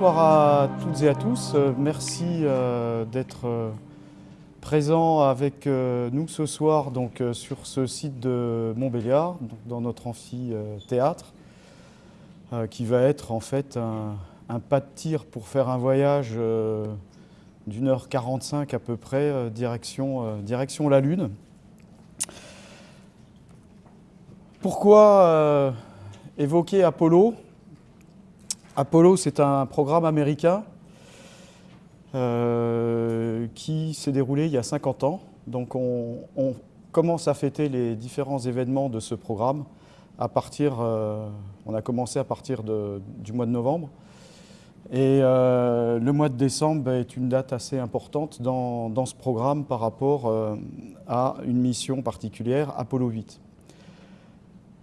bonsoir à toutes et à tous. Euh, merci euh, d'être euh, présents avec nous ce soir donc, sur ce site de Montbéliard, dans notre amphithéâtre, qui va être en fait un, pas de tir pour faire un voyage d'une heure 45 à peu près, direction, direction la Lune. Pourquoi évoquer Apollo? Apollo, c'est un programme américain euh, qui s'est déroulé il y a 50 ans. Donc on, commence à fêter les différents événements de ce programme à partir, euh, on a commencé à partir du mois de novembre. Et euh, le mois de décembre est une date assez importante dans, dans ce programme par rapport à une mission particulière, Apollo 8.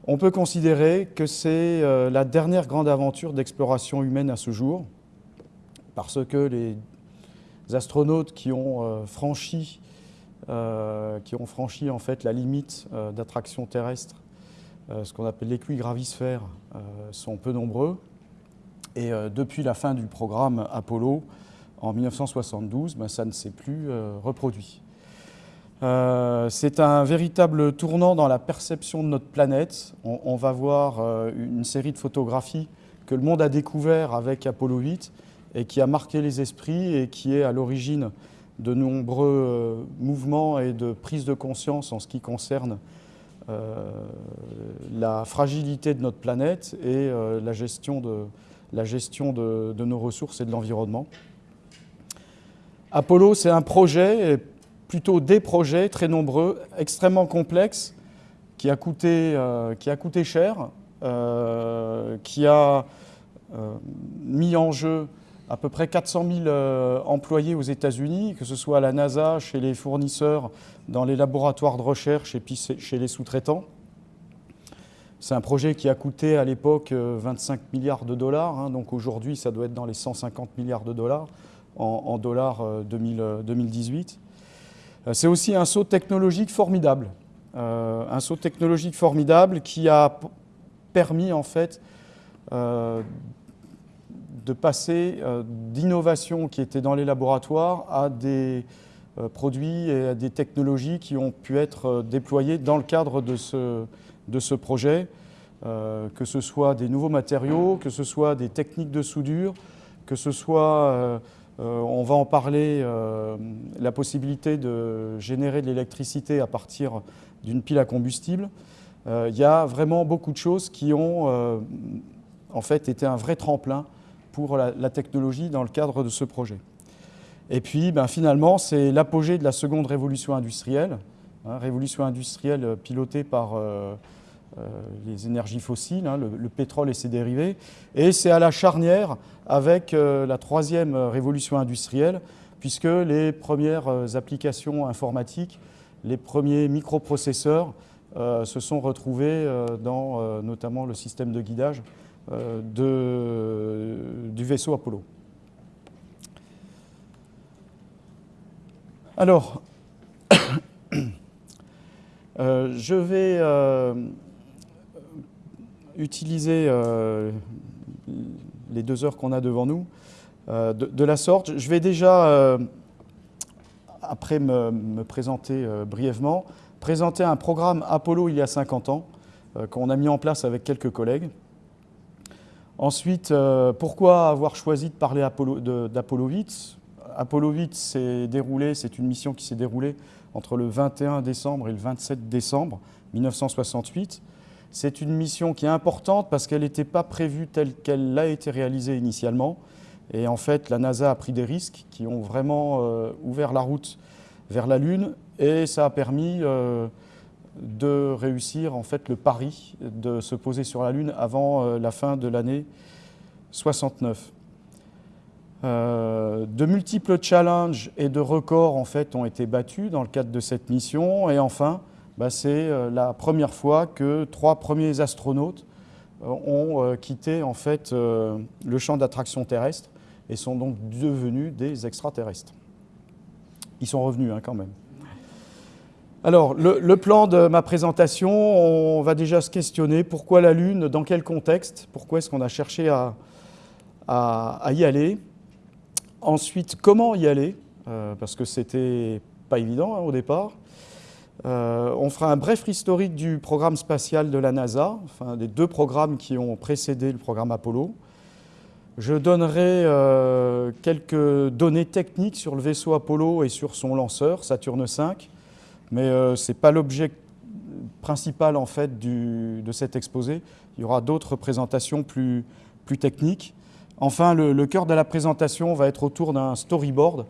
On peut considérer que c'est euh, la dernière grande aventure d'exploration humaine à ce jour, parce que les astronautes qui ont euh, franchi, euh, franchi en fait la limite d'attraction terrestre, ce qu'on appelle l'équigravisphère, sont peu nombreux. Et depuis la fin du programme Apollo, en 1972, ben, ça ne s'est plus reproduit. Euh, c'est un véritable tournant dans la perception de notre planète. On, va voir euh, une série de photographies que le monde a découvert avec Apollo 8 et qui a marqué les esprits et qui est à l'origine de nombreux euh, mouvements et de prise de conscience en ce qui concerne la fragilité de notre planète et la gestion, de, la gestion de nos ressources et de l'environnement. Apollo, c'est un projet, plutôt des projets très nombreux, extrêmement complexes, qui a coûté, euh, qui a coûté cher, euh, qui a euh, mis en jeu à peu près 400 000 employés aux États-Unis, que ce soit à la NASA, chez les fournisseurs, dans les laboratoires de recherche et puis chez les sous-traitants. C'est un projet qui a coûté à l'époque 25 milliards de dollars, hein, donc aujourd'hui ça doit être dans les 150 milliards de dollars en, dollars 2018. Euh, c'est aussi un saut technologique formidable. Euh, un saut technologique formidable qui a permis en fait euh, de passer d'innovations qui étaient dans les laboratoires à des produits et à des technologies qui ont pu être déployées dans le cadre de ce, de ce projet, que ce soit des nouveaux matériaux, que ce soit des techniques de soudure, que ce soit euh, on va en parler, euh, la possibilité de générer de l'électricité à partir d'une pile à combustible. Euh, il y a vraiment beaucoup de choses qui ont en fait été un vrai tremplin pour la, technologie dans le cadre de ce projet. Et puis ben, finalement, c'est l'apogée de la seconde révolution industrielle, hein, révolution industrielle pilotée par les énergies fossiles, hein, le, pétrole et ses dérivés. Et c'est à la charnière avec euh, la troisième révolution industrielle, puisque les premières euh, applications informatiques, les premiers microprocesseurs se sont retrouvés dans notamment le système de guidage du vaisseau Apollo. Alors, je vais utiliser euh, les deux heures qu'on a devant nous euh, de, la sorte. Je vais déjà, euh, après me, présenter brièvement, présenter un programme Apollo il y a 50 ans qu'on a mis en place avec quelques collègues. Ensuite, pourquoi avoir choisi de parler d'Apollo 8 Apollo 8 s'est déroulé, c'est une mission qui s'est déroulée entre le 21 décembre et le 27 décembre 1968. C'est une mission qui est importante parce qu'elle n'était pas prévue telle qu'elle l'a été réalisée initialement. Et en fait, la NASA a pris des risques qui ont vraiment euh, ouvert la route vers la Lune et ça a permis euh, de réussir en fait le pari de se poser sur la Lune avant euh, la fin de l'année 69. de multiples challenges et de records ont été battus dans le cadre de cette mission et enfin bah, c'est euh, la première fois que trois premiers astronautes euh, ont euh, quitté en fait, le champ d'attraction terrestre et sont donc devenus des extraterrestres. Ils sont revenus hein, quand même. Alors, le, plan de ma présentation, on va déjà se questionner pourquoi la Lune, dans quel contexte, pourquoi est-ce qu'on a cherché à, y aller? Ensuite, comment y aller? Parce que c'était pas évident hein, au départ. On fera un bref historique du programme spatial de la NASA, enfin des deux programmes qui ont précédé le programme Apollo. Je donnerai euh, quelques données techniques sur le vaisseau Apollo et sur son lanceur, Saturne V, mais euh, ce n'est pas l'objet principal en fait de cet exposé. Il y aura d'autres présentations plus, plus, techniques. Enfin, le, cœur de la présentation va être autour d'un storyboard.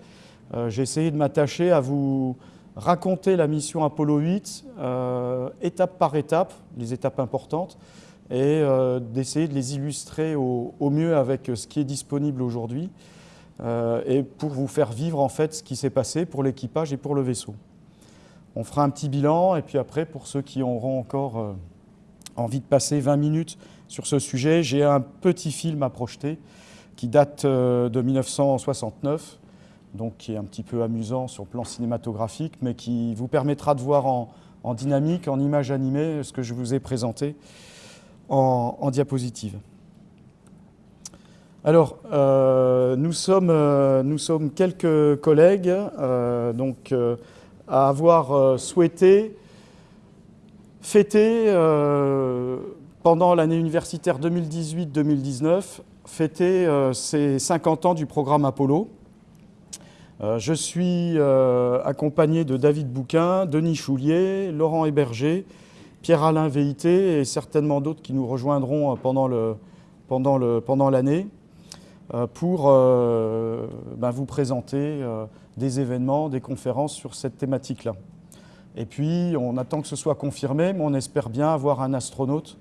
Euh, j'ai essayé de m'attacher à vous raconter la mission Apollo 8, étape par étape, les étapes importantes, et euh, d'essayer de les illustrer au, mieux avec ce qui est disponible aujourd'hui euh, et pour vous faire vivre en fait ce qui s'est passé pour l'équipage et pour le vaisseau. On fera un petit bilan et puis après pour ceux qui auront encore euh, envie de passer 20 minutes sur ce sujet, j'ai un petit film à projeter qui date de 1969, donc qui est un petit peu amusant sur le plan cinématographique, mais qui vous permettra de voir en, dynamique, en image animée, ce que je vous ai présenté en, diapositive. Alors, euh, nous, sommes, euh, nous, sommes, quelques collègues euh, donc, à avoir souhaité fêter, pendant l'année universitaire 2018-2019, fêter ces 50 ans du programme Apollo. Je suis accompagné de David Bouquin, Denis Choulier, Laurent Héberger, Pierre-Alain VIT et certainement d'autres qui nous rejoindront euh, pendant l'année euh, pour euh, ben, vous présenter des événements, des conférences sur cette thématique-là. Et puis, on attend que ce soit confirmé, mais on espère bien avoir un astronaute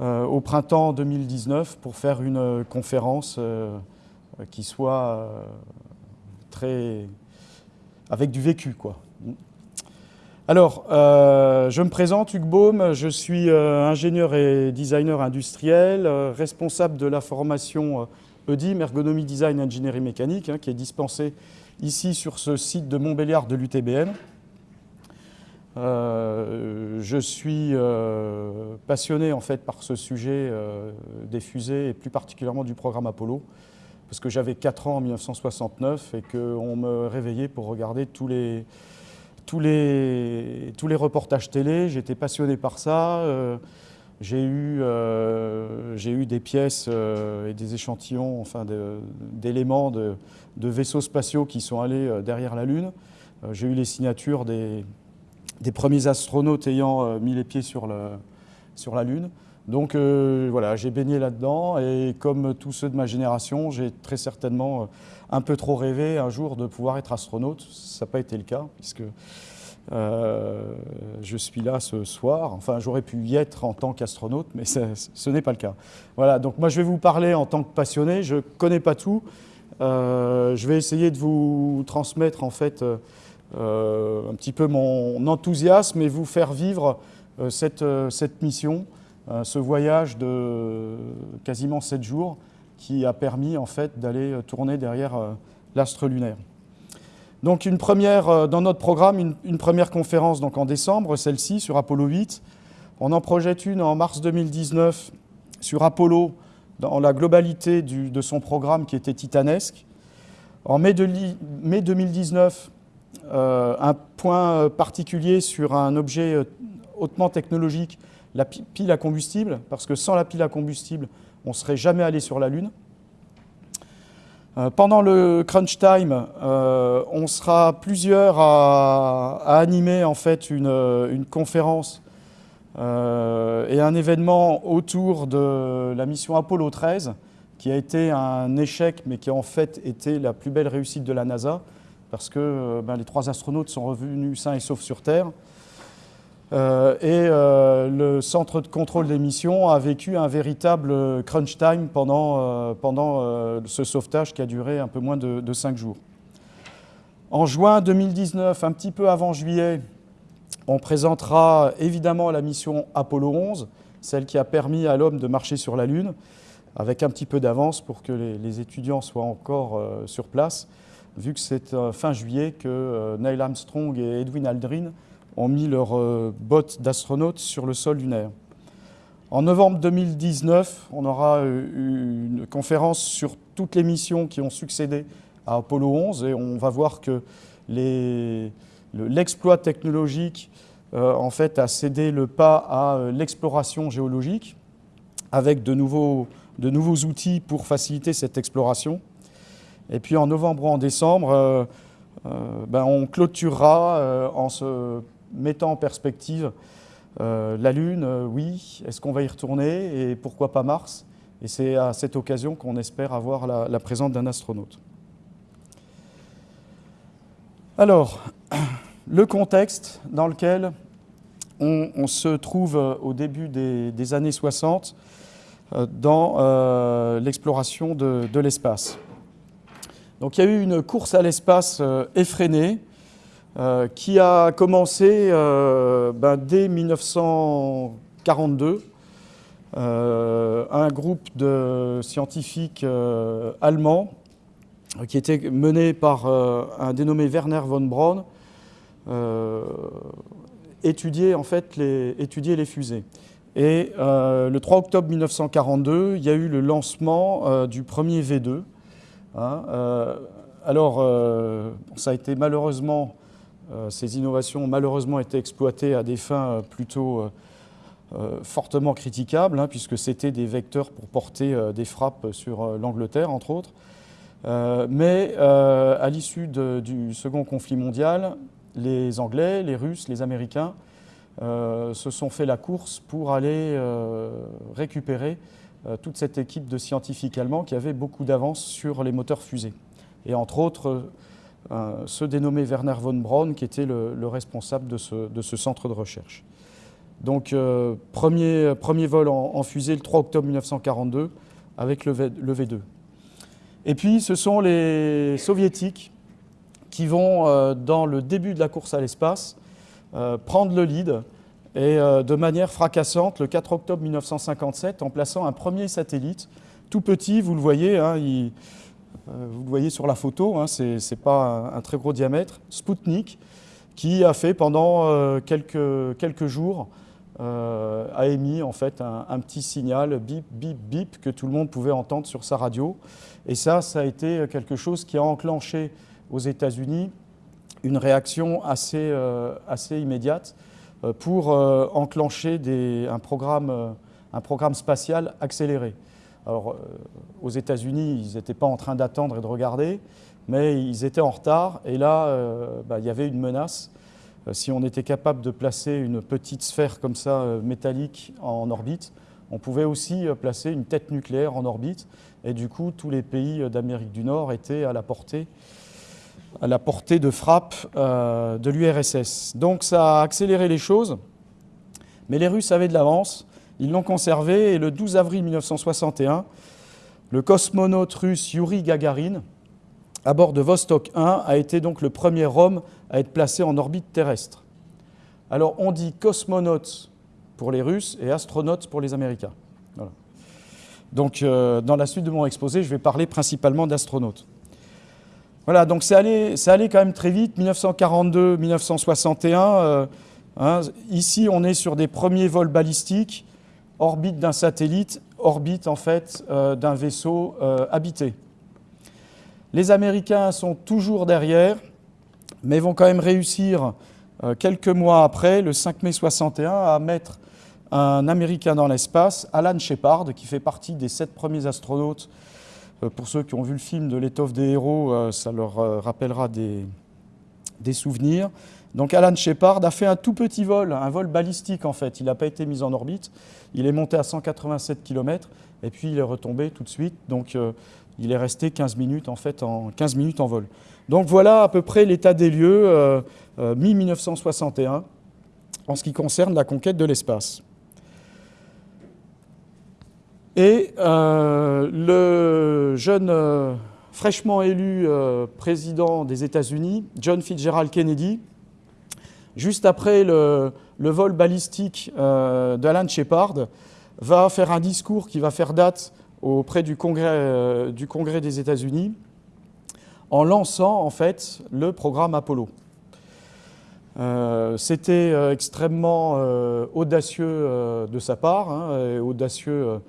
au printemps 2019 pour faire une conférence qui soit avec du vécu, quoi. Alors, euh, je me présente, Hugues Baume, je suis euh, ingénieur et designer industriel, euh, responsable de la formation EDIM, Ergonomie Design Ingénierie Mécanique, hein, qui est dispensée ici sur ce site de Montbéliard de l'UTBN. je suis passionné en fait par ce sujet des fusées et plus particulièrement du programme Apollo, parce que j'avais 4 ans en 1969 et qu'on me réveillait pour regarder tous les tous les, tous les reportages télé, j'étais passionné par ça. Euh, j'ai eu, euh, eu, des pièces euh, et des échantillons enfin, d'éléments de, vaisseaux spatiaux qui sont allés derrière la Lune. j'ai eu les signatures des, premiers astronautes ayant mis les pieds sur, sur la Lune. Donc voilà, j'ai baigné là-dedans et comme tous ceux de ma génération, j'ai très certainement un peu trop rêvé un jour de pouvoir être astronaute. Ça n'a pas été le cas, puisque euh, je suis là ce soir. Enfin, j'aurais pu y être en tant qu'astronaute, mais ce n'est pas le cas. Voilà, donc moi je vais vous parler en tant que passionné. Je ne connais pas tout. Euh, je vais essayer de vous transmettre en fait euh, un petit peu mon enthousiasme et vous faire vivre cette, cette, mission, ce voyage de quasiment 7 jours qui a permis en fait d'aller euh, tourner derrière euh, l'astre lunaire. Donc une première, euh, dans notre programme, une, première conférence donc en décembre, celle-ci sur Apollo 8. On en projette une en mars 2019 sur Apollo dans la globalité de son programme qui était titanesque. En mai, de, mai 2019, un point particulier sur un objet hautement technologique, la pile à combustible, parce que sans la pile à combustible, on ne serait jamais allé sur la Lune. Euh, pendant le crunch time, euh, on sera plusieurs à, animer en fait une, conférence euh, et un événement autour de la mission Apollo 13, qui a été un échec, mais qui a en fait été la plus belle réussite de la NASA, parce que ben, les trois astronautes sont revenus sains et saufs sur Terre. Euh, et euh, le centre de contrôle des missions a vécu un véritable crunch time pendant, euh, pendant ce sauvetage qui a duré un peu moins de, de, cinq jours. En juin 2019, un petit peu avant juillet, on présentera évidemment la mission Apollo 11, celle qui a permis à l'homme de marcher sur la Lune, avec un petit peu d'avance pour que les, étudiants soient encore sur place, vu que c'est fin juillet que Neil Armstrong et Edwin Aldrin ont mis leurs euh, bottes d'astronautes sur le sol lunaire. En novembre 2019, on aura une conférence sur toutes les missions qui ont succédé à Apollo 11 et on va voir que l'exploit technologique en fait, a cédé le pas à l'exploration géologique avec de nouveaux, outils pour faciliter cette exploration. Et puis en novembre ou en décembre, euh, ben, on clôturera euh, en se mettant en perspective euh, la Lune, oui, est-ce qu'on va y retourner et pourquoi pas Mars? Et c'est à cette occasion qu'on espère avoir la, présence d'un astronaute. Alors, le contexte dans lequel on, se trouve au début des, années 60 dans l'exploration de l'espace. Donc il y a eu une course à l'espace euh, effrénée euh, qui a commencé euh, ben, dès 1942. un groupe de scientifiques allemands qui était mené par un dénommé Werner von Braun étudiait en fait les, les fusées. Et le 3 octobre 1942, il y a eu le lancement du premier V2, Hein, euh, alors, euh, ça a été malheureusement, euh, ces innovations ont malheureusement été exploitées à des fins plutôt fortement critiquables, hein, puisque c'était des vecteurs pour porter des frappes sur l'Angleterre, entre autres. mais à l'issue du second conflit mondial, les Anglais, les Russes, les Américains se sont fait la course pour aller récupérer euh, toute cette équipe de scientifiques allemands qui avait beaucoup d'avance sur les moteurs fusées. Et entre autres, euh, ce dénommé Werner von Braun, qui était le, responsable de ce, centre de recherche. Donc, euh, premier, premier, vol en, fusée le 3 octobre 1942 avec le, le, V2. Et puis, ce sont les soviétiques qui vont, dans le début de la course à l'espace, prendre le lead et euh, de manière fracassante le 4 octobre 1957 en plaçant un premier satellite, tout petit, vous le voyez, hein, euh, vous le voyez sur la photo, hein, ce n'est pas un, très gros diamètre, Sputnik, qui a fait pendant euh, quelques, jours, a émis en fait un, petit signal bip, bip, bip que tout le monde pouvait entendre sur sa radio. Et ça, ça a été quelque chose qui a enclenché aux États-Unis une réaction assez, assez immédiate euh, pour euh, enclencher un, programme, euh, un programme spatial accéléré. Alors, aux États-Unis, ils n'étaient pas en train d'attendre et de regarder, mais ils étaient en retard. Et là, bah, il y avait une menace. si on était capable de placer une petite sphère comme ça, métallique, en orbite, on pouvait aussi placer une tête nucléaire en orbite. Et du coup, tous les pays d'Amérique du Nord étaient à la portée à la portée de frappe euh, de l'URSS. Donc ça a accéléré les choses, mais les Russes avaient de l'avance, ils l'ont conservé, et le 12 avril 1961, le cosmonaute russe Yuri Gagarin, à bord de Vostok 1, a été donc le premier homme à être placé en orbite terrestre. Alors on dit cosmonaute pour les Russes et astronaute pour les Américains. Donc euh, dans la suite de mon exposé, je vais parler principalement d'astronautes. Voilà, donc c'est allé, allé, quand même très vite, 1942, 1961. Euh, hein, ici, on est sur des premiers vols balistiques, orbite d'un satellite, orbite en fait euh, d'un vaisseau euh, habité. Les Américains sont toujours derrière, mais vont quand même réussir quelques mois après, le 5 mai 61, à mettre un Américain dans l'espace, Alan Shepard, qui fait partie des sept premiers astronautes euh, pour ceux qui ont vu le film de l'étoffe des héros, euh, ça leur euh, rappellera des, souvenirs. Donc Alan Shepard a fait un tout petit vol, un vol balistique en fait. Il n'a pas été mis en orbite. Il est monté à 187 km et puis il est retombé tout de suite. Donc il est resté 15 minutes en fait en 15 minutes en vol. Donc voilà à peu près l'état des lieux mi-1961 en ce qui concerne la conquête de l'espace. Et euh, le jeune euh, fraîchement élu euh, président des États-Unis, John Fitzgerald Kennedy, juste après le, vol balistique d'Alan Shepard, va faire un discours qui va faire date auprès du Congrès, Congrès des États-Unis en lançant en fait le programme Apollo. Euh, c'était euh, extrêmement euh, audacieux de sa part, hein, et audacieux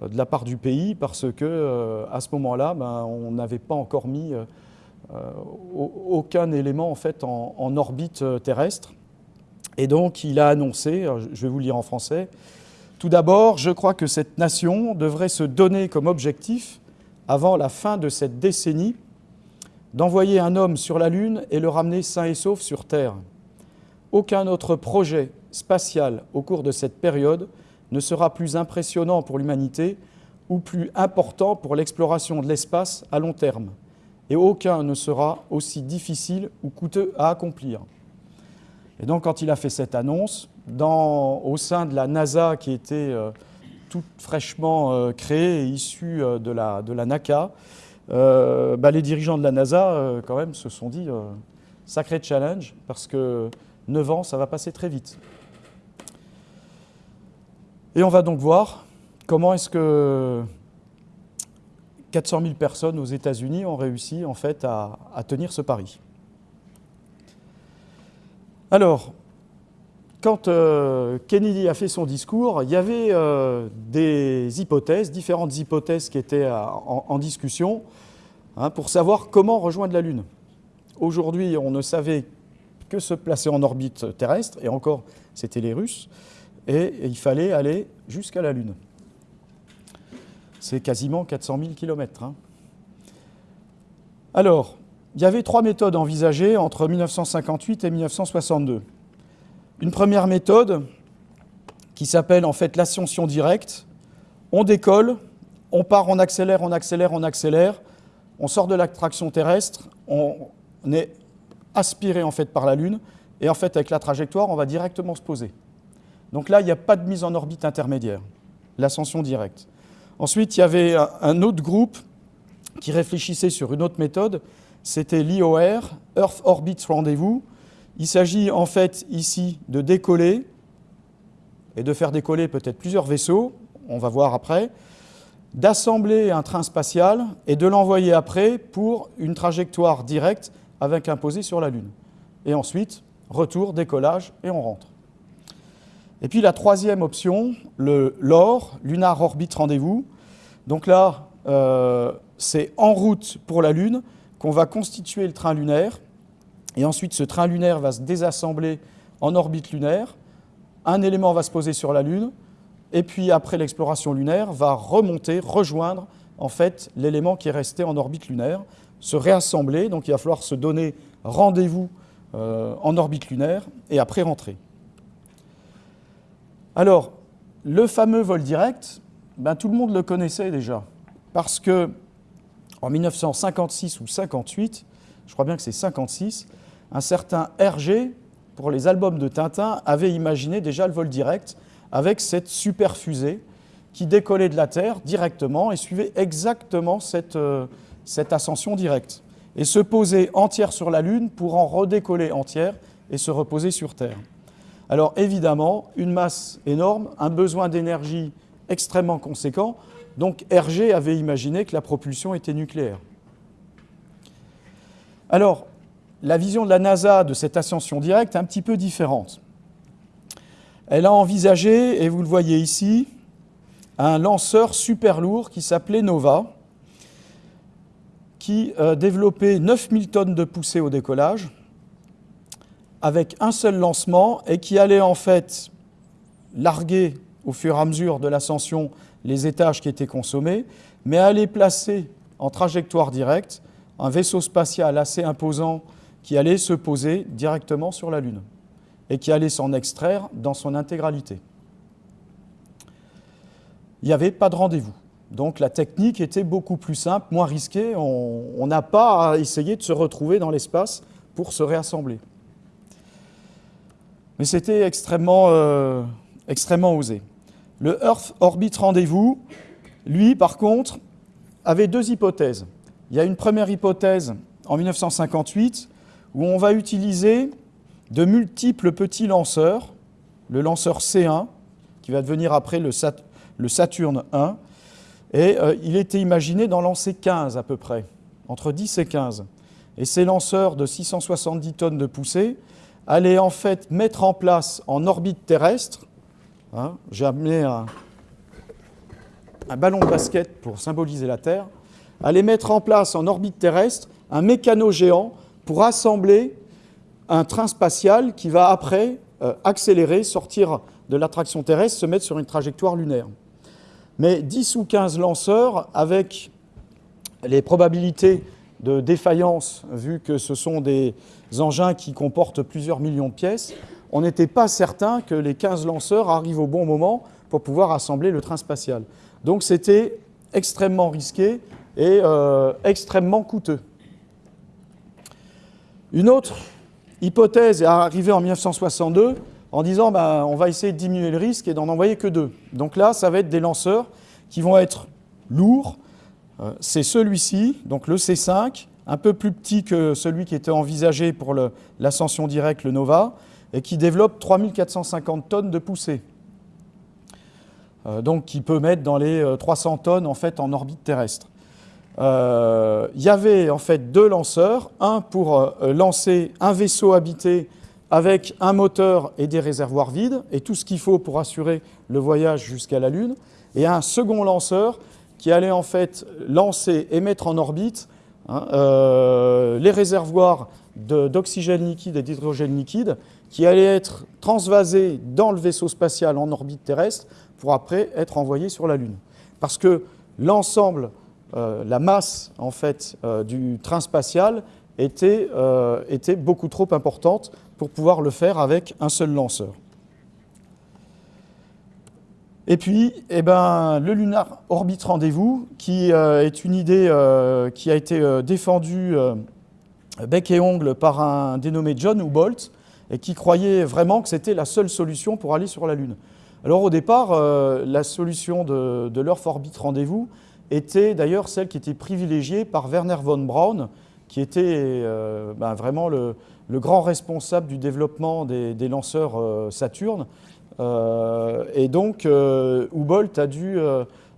de la part du pays, parce que à ce moment-là, ben, on n'avait pas encore mis aucun élément en, fait, en, orbite terrestre. Et donc, il a annoncé, je vais vous le lire en français, tout d'abord, je crois que cette nation devrait se donner comme objectif, avant la fin de cette décennie, d'envoyer un homme sur la Lune et le ramener sain et sauf sur Terre. Aucun autre projet spatial au cours de cette période ne sera plus impressionnant pour l'humanité ou plus important pour l'exploration de l'espace à long terme, et aucun ne sera aussi difficile ou coûteux à accomplir. Et donc quand il a fait cette annonce, au sein de la NASA qui était euh, toute fraîchement euh, créée et issue euh, de, la, de la NACA, bah, les dirigeants de la NASA quand même se sont dit sacré challenge parce que 9 ans, ça va passer très vite. Et on va donc voir comment est-ce que 400 000 personnes aux États-Unis ont réussi en fait à, tenir ce pari. Alors, quand euh, Kennedy a fait son discours, il y avait euh, des hypothèses, différentes hypothèses qui étaient euh, en, discussion hein, pour savoir comment rejoindre la Lune. Aujourd'hui, on ne savait que se placer en orbite terrestre, et encore, c'était les Russes, et, il fallait aller jusqu'à la Lune. C'est quasiment 400 000 km. Alors, il y avait trois méthodes envisagées entre 1958 et 1962. Une première méthode qui s'appelle en fait l'ascension directe. On décolle, on part, on accélère, on accélère, on accélère, on sort de l'attraction terrestre, on est aspiré en fait par la Lune, et en fait avec la trajectoire, on va directement se poser. Donc là, il n'y a pas de mise en orbite intermédiaire, l'ascension directe. Ensuite, il y avait un autre groupe qui réfléchissait sur une autre méthode, c'était l'IOR, Earth Orbit Rendezvous. Il s'agit en fait ici de décoller et de faire décoller peut-être plusieurs vaisseaux, on va voir après, d'assembler un train spatial et de l'envoyer après pour une trajectoire directe avec un posé sur la Lune. Et ensuite, retour, décollage, et on rentre. Et puis la troisième option, LOR, Lunar Orbit Rendez-vous. Donc là, euh, c'est en route pour la Lune qu'on va constituer le train lunaire. Et ensuite, ce train lunaire va se désassembler en orbite lunaire. Un élément va se poser sur la Lune. Et puis, après l'exploration lunaire, va remonter, rejoindre en fait l'élément qui est resté en orbite lunaire se réassembler, donc il va falloir se donner rendez-vous euh, en orbite lunaire et après rentrer. Alors, le fameux vol direct, ben, tout le monde le connaissait déjà, parce que en 1956 ou 58, je crois bien que c'est 56, un certain Hergé, pour les albums de Tintin, avait imaginé déjà le vol direct avec cette super fusée qui décollait de la Terre directement et suivait exactement cette, euh, cette ascension directe et se poser entière sur la Lune pour en redécoller entière et se reposer sur Terre. Alors évidemment, une masse énorme, un besoin d'énergie extrêmement conséquent, donc Hergé avait imaginé que la propulsion était nucléaire. Alors, la vision de la NASA de cette ascension directe est un petit peu différente. Elle a envisagé, et vous le voyez ici, un lanceur super lourd qui s'appelait Nova, qui euh, développait 9000 tonnes de poussée au décollage avec un seul lancement et qui allait en fait larguer au fur et à mesure de l'ascension les étages qui étaient consommés, mais allait placer en trajectoire directe un vaisseau spatial assez imposant qui allait se poser directement sur la Lune et qui allait s'en extraire dans son intégralité. Il n'y avait pas de rendez-vous. Donc la technique était beaucoup plus simple, moins risquée. On n'a pas à essayer de se retrouver dans l'espace pour se réassembler. Mais c'était extrêmement, euh, extrêmement osé. Le Earth Orbit Rendez-vous, lui, par contre, avait deux hypothèses. Il y a une première hypothèse en 1958 où on va utiliser de multiples petits lanceurs, le lanceur C1, qui va devenir après le, le Saturne 1, et euh, il était imaginé d'en lancer 15 à peu près, entre 10 et 15. Et ces lanceurs de 670 tonnes de poussée allait en fait mettre en place en orbite terrestre, hein, j'ai amené un, ballon de basket pour symboliser la Terre, allait mettre en place en orbite terrestre un mécano géant pour assembler un train spatial qui va après euh, accélérer, sortir de l'attraction terrestre, se mettre sur une trajectoire lunaire. Mais 10 ou 15 lanceurs, avec les probabilités de défaillance, vu que ce sont des engins qui comportent plusieurs millions de pièces, on n'était pas certain que les 15 lanceurs arrivent au bon moment pour pouvoir assembler le train spatial. Donc c'était extrêmement risqué et euh, extrêmement coûteux. Une autre hypothèse est arrivée en 1962 en disant ben, on va essayer de diminuer le risque et d'en envoyer que deux. Donc là, ça va être des lanceurs qui vont être lourds. Euh, c'est celui-ci, donc le C5, un peu plus petit que celui qui était envisagé pour l'ascension directe, le Nova, et qui développe 3450 tonnes de poussée. Euh, donc qui peut mettre dans les 300 tonnes en fait en orbite terrestre. Euh, il y avait en fait deux lanceurs, un pour euh, lancer un vaisseau habité avec un moteur et des réservoirs vides, et tout ce qu'il faut pour assurer le voyage jusqu'à la Lune, et un second lanceur qui allait en fait lancer et mettre en orbite hein, euh, les réservoirs d'oxygène liquide et d'hydrogène liquide qui allaient être transvasés dans le vaisseau spatial en orbite terrestre pour après être envoyés sur la Lune. Parce que l'ensemble euh, la masse en fait, euh, du train spatial euh, était, beaucoup trop importante pour pouvoir le faire avec un seul lanceur. Et puis, eh ben, le Lunar Orbit Rendez-vous, qui est une idée qui a été défendue bec et ongle par un dénommé John Hubolt, et qui croyait vraiment que c'était la seule solution pour aller sur la Lune. Alors au départ, la solution de, de l'Earth Orbit Rendez-vous, était d'ailleurs celle qui était privilégiée par Werner von Braun, qui était euh, ben, vraiment le, grand responsable du développement des, lanceurs euh, Saturne. Euh, et donc, Hubble a dû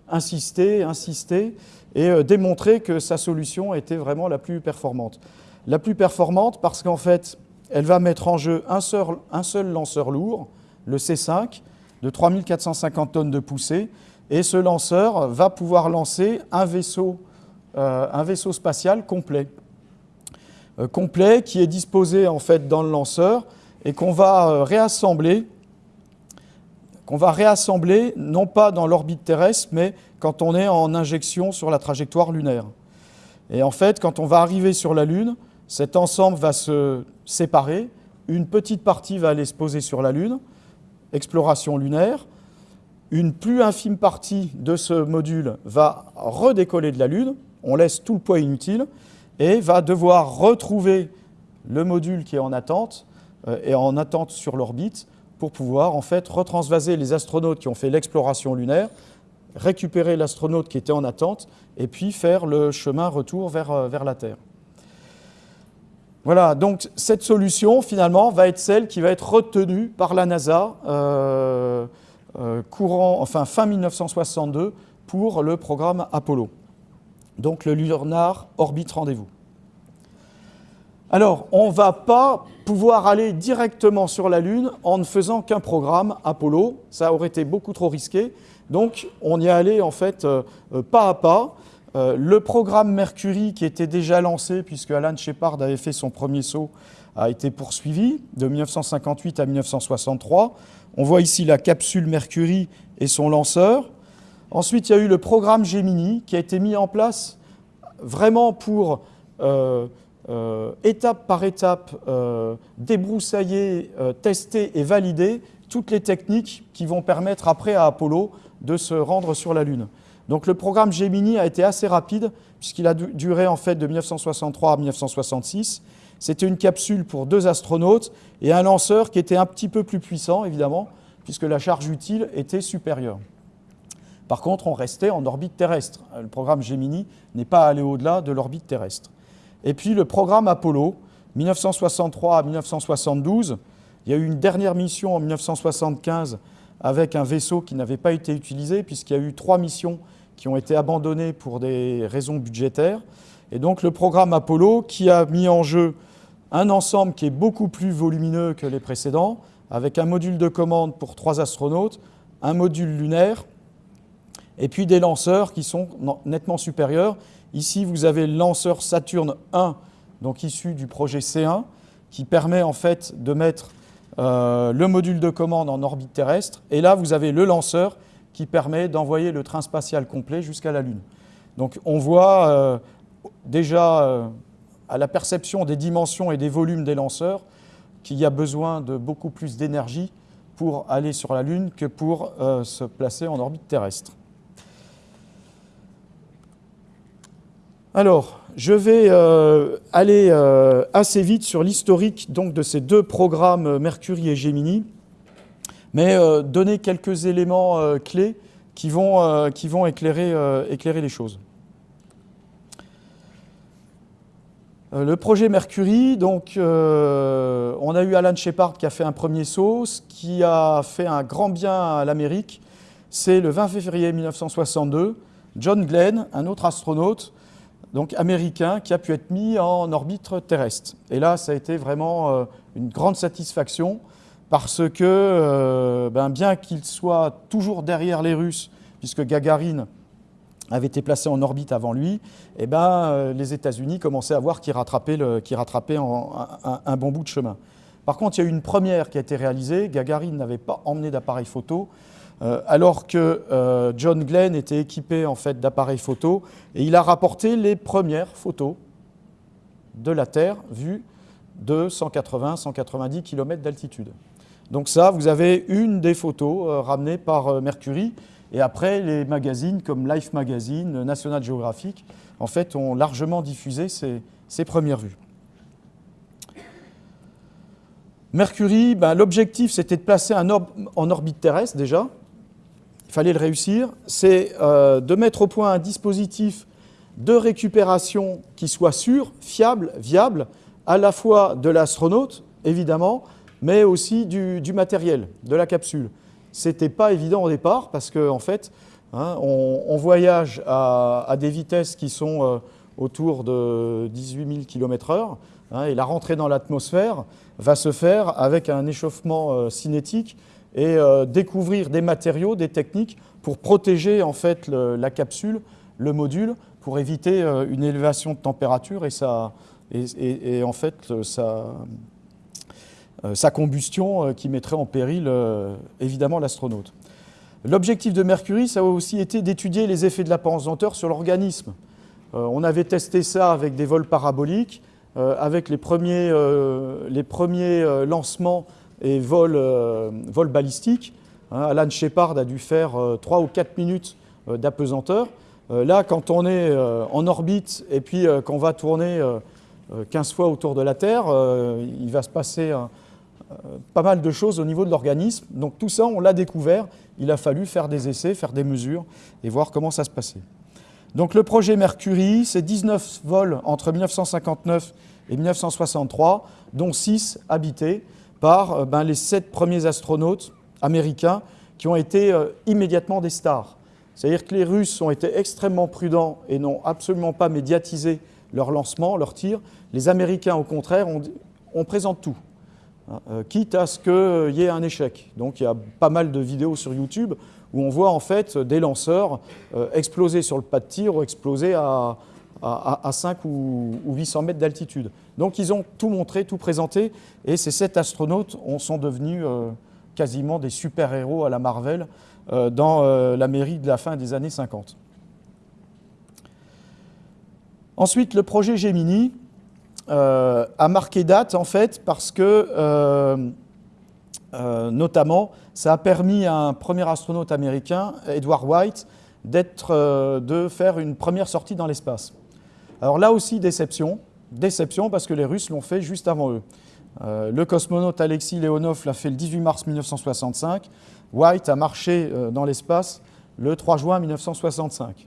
insister, insister et démontrer que sa solution était vraiment la plus performante. La plus performante parce qu'en fait, elle va mettre en jeu un seul, lanceur lourd, le C5, de 3450 tonnes de poussée, et ce lanceur va pouvoir lancer un vaisseau, euh, un vaisseau spatial complet. Euh, complet qui est disposé en fait dans le lanceur et qu'on va euh, réassembler qu'on va réassembler non pas dans l'orbite terrestre, mais quand on est en injection sur la trajectoire lunaire. Et en fait, quand on va arriver sur la Lune, cet ensemble va se séparer, une petite partie va aller se poser sur la Lune, exploration lunaire, une plus infime partie de ce module va redécoller de la Lune, on laisse tout le poids inutile, et va devoir retrouver le module qui est en attente, euh, et en attente sur l'orbite, pour pouvoir en fait retransvaser les astronautes qui ont fait l'exploration lunaire, récupérer l'astronaute qui était en attente, et puis faire le chemin retour vers, euh, la Terre. Voilà, donc cette solution, finalement, va être celle qui va être retenue par la NASA euh, euh, courant, enfin fin 1962 pour le programme Apollo. Donc le Lunar Orbit Rendez-vous. Alors, on ne va pas pouvoir aller directement sur la Lune en ne faisant qu'un programme Apollo. Ça aurait été beaucoup trop risqué. Donc, on y allait en fait euh, euh, pas à pas. le programme Mercury, qui était déjà lancé, puisque Alan Shepard avait fait son premier saut, a été poursuivi de 1958 à 1963. On voit ici la capsule Mercury et son lanceur. Ensuite, il y a eu le programme Gemini qui a été mis en place vraiment pour, euh, euh, étape par étape, euh, débroussailler, tester et valider toutes les techniques qui vont permettre après à Apollo de se rendre sur la Lune. Donc le programme Gemini a été assez rapide puisqu'il a duré en fait de 1963 à 1966 c'était une capsule pour deux astronautes et un lanceur qui était un petit peu plus puissant, évidemment, puisque la charge utile était supérieure. Par contre, on restait en orbite terrestre. Le programme Gemini n'est pas allé au-delà de l'orbite terrestre. Et puis le programme Apollo, 1963 à 1972, il y a eu une dernière mission en 1975 avec un vaisseau qui n'avait pas été utilisé, puisqu'il y a eu trois missions qui ont été abandonnées pour des raisons budgétaires. Et donc le programme Apollo, qui a mis en jeu un ensemble qui est beaucoup plus volumineux que les précédents, avec un module de commande pour trois astronautes, un module lunaire, et puis des lanceurs qui sont nettement supérieurs. Ici, vous avez le lanceur Saturne 1, donc issu du projet C1, qui permet en fait de mettre euh, le module de commande en orbite terrestre. Et là, vous avez le lanceur qui permet d'envoyer le train spatial complet jusqu'à la Lune. Donc on voit euh, déjà euh, à la perception des dimensions et des volumes des lanceurs qu'il y a besoin de beaucoup plus d'énergie pour aller sur la Lune que pour se placer en orbite terrestre. Alors, je vais euh, aller euh, assez vite sur l'historique de ces deux programmes Mercury et Gemini, mais euh, donner quelques éléments clés qui vont, éclairer, les choses. Le projet Mercury, donc, on a eu Alan Shepard qui a fait un premier saut, ce qui a fait un grand bien à l'Amérique, c'est le 20 février 1962, John Glenn, un autre astronaute, donc américain, qui a pu être mis en orbite terrestre. Et là, ça a été vraiment euh, une grande satisfaction parce que, euh, ben, bien qu'il soit toujours derrière les Russes, puisque Gagarine avait été placé en orbite avant lui, eh ben, euh, les États-Unis commençaient à voir qu'ils rattrapaient, un, bon bout de chemin. Par contre, il y a eu une première qui a été réalisée. Gagarine n'avait pas emmené d'appareil photo. Euh, alors que euh, John Glenn était équipé en fait d'appareils photo et il a rapporté les premières photos de la Terre vues de 180-190 km d'altitude. Donc ça, vous avez une des photos euh, ramenées par Mercury et après les magazines comme Life Magazine, National Geographic, en fait, ont largement diffusé ces, premières vues. Mercury, ben, l'objectif c'était de placer un orbe en orbite terrestre déjà, il fallait le réussir, c'est euh, de mettre au point un dispositif de récupération qui soit sûr, fiable, viable, à la fois de l'astronaute, évidemment, mais aussi du, matériel, de la capsule. Ce n'était pas évident au départ parce qu'en en fait, hein, on, voyage à, des vitesses qui sont euh, autour de 18 000 km/h et la rentrée dans l'atmosphère va se faire avec un échauffement euh, cinétique et euh, découvrir des matériaux, des techniques pour protéger en fait la capsule, le module, pour éviter euh, une élévation de température et, et, en fait sa, euh, sa combustion qui mettrait en péril évidemment l'astronaute. L'objectif de Mercury, ça a aussi été d'étudier les effets de la pesanteur sur l'organisme. on avait testé ça avec des vols paraboliques, avec les premiers, les premiers lancements et vol, euh, vol balistique. Hein, Alan Shepard a dû faire 3 euh, ou 4 minutes euh, d'apesanteur. là, quand on est en orbite et puis qu'on va tourner 15 fois autour de la Terre, il va se passer pas mal de choses au niveau de l'organisme. Donc tout ça, on l'a découvert. Il a fallu faire des essais, faire des mesures et voir comment ça se passait. Donc le projet Mercury, c'est 19 vols entre 1959 et 1963, dont 6 habités par euh, ben, les sept premiers astronautes américains qui ont été euh, immédiatement des stars. C'est-à-dire que les Russes ont été extrêmement prudents et n'ont absolument pas médiatisé leur lancement, leur tir. Les Américains, au contraire, on, présente tout, hein, euh, quitte à ce qu'il y ait un échec. Donc il y a pas mal de vidéos sur YouTube où on voit en fait des lanceurs exploser sur le pas de tir ou exploser à, à, 5 ou, 800 mètres d'altitude. Donc ils ont tout montré, tout présenté, et ces sept astronautes sont devenus euh, quasiment des super-héros à la Marvel euh, dans euh, l'Amérique de la fin des années 50. Ensuite, le projet Gemini a marqué date, en fait, parce que, notamment, ça a permis à un premier astronaute américain, Edward White, de faire une première sortie dans l'espace. Alors là aussi, déception. Déception parce que les Russes l'ont fait juste avant eux. Euh, le cosmonaute Alexis Leonov l'a fait le 18 mars 1965. White a marché euh, dans l'espace le 3 juin 1965.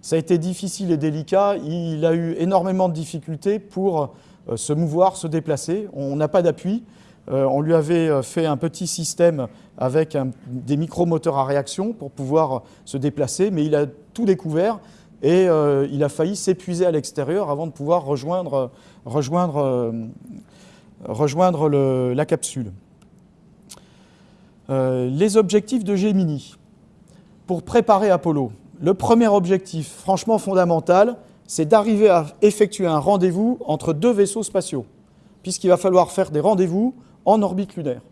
Ça a été difficile et délicat. Il a eu énormément de difficultés pour euh, se mouvoir, se déplacer. On n'a pas d'appui. on lui avait fait un petit système avec des micromoteurs à réaction pour pouvoir se déplacer, mais il a tout découvert et euh, il a failli s'épuiser à l'extérieur avant de pouvoir rejoindre, rejoindre la capsule. les objectifs de Gemini pour préparer Apollo. Le premier objectif, franchement fondamental, c'est d'arriver à effectuer un rendez-vous entre deux vaisseaux spatiaux, puisqu'il va falloir faire des rendez-vous en orbite lunaire.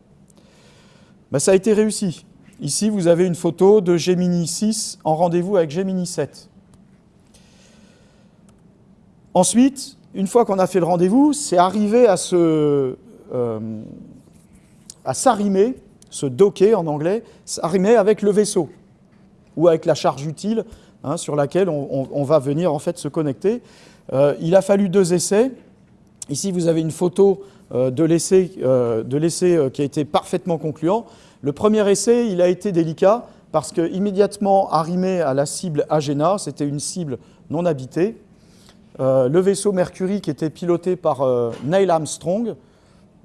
Ben, ça a été réussi. Ici, vous avez une photo de Gemini 6 en rendez-vous avec Gemini 7. Ensuite, une fois qu'on a fait le rendez-vous, c'est arriver euh, à s'arrimer, se docker en anglais, s'arrimer avec le vaisseau ou avec la charge utile hein, sur laquelle on, va venir en fait se connecter. Euh, il a fallu deux essais. Ici, vous avez une photo euh, de l'essai qui a été parfaitement concluant. Le premier essai, il a été délicat parce que immédiatement arrimé à la cible Agena, c'était une cible non habitée, euh, le vaisseau Mercury qui était piloté par euh, Neil Armstrong,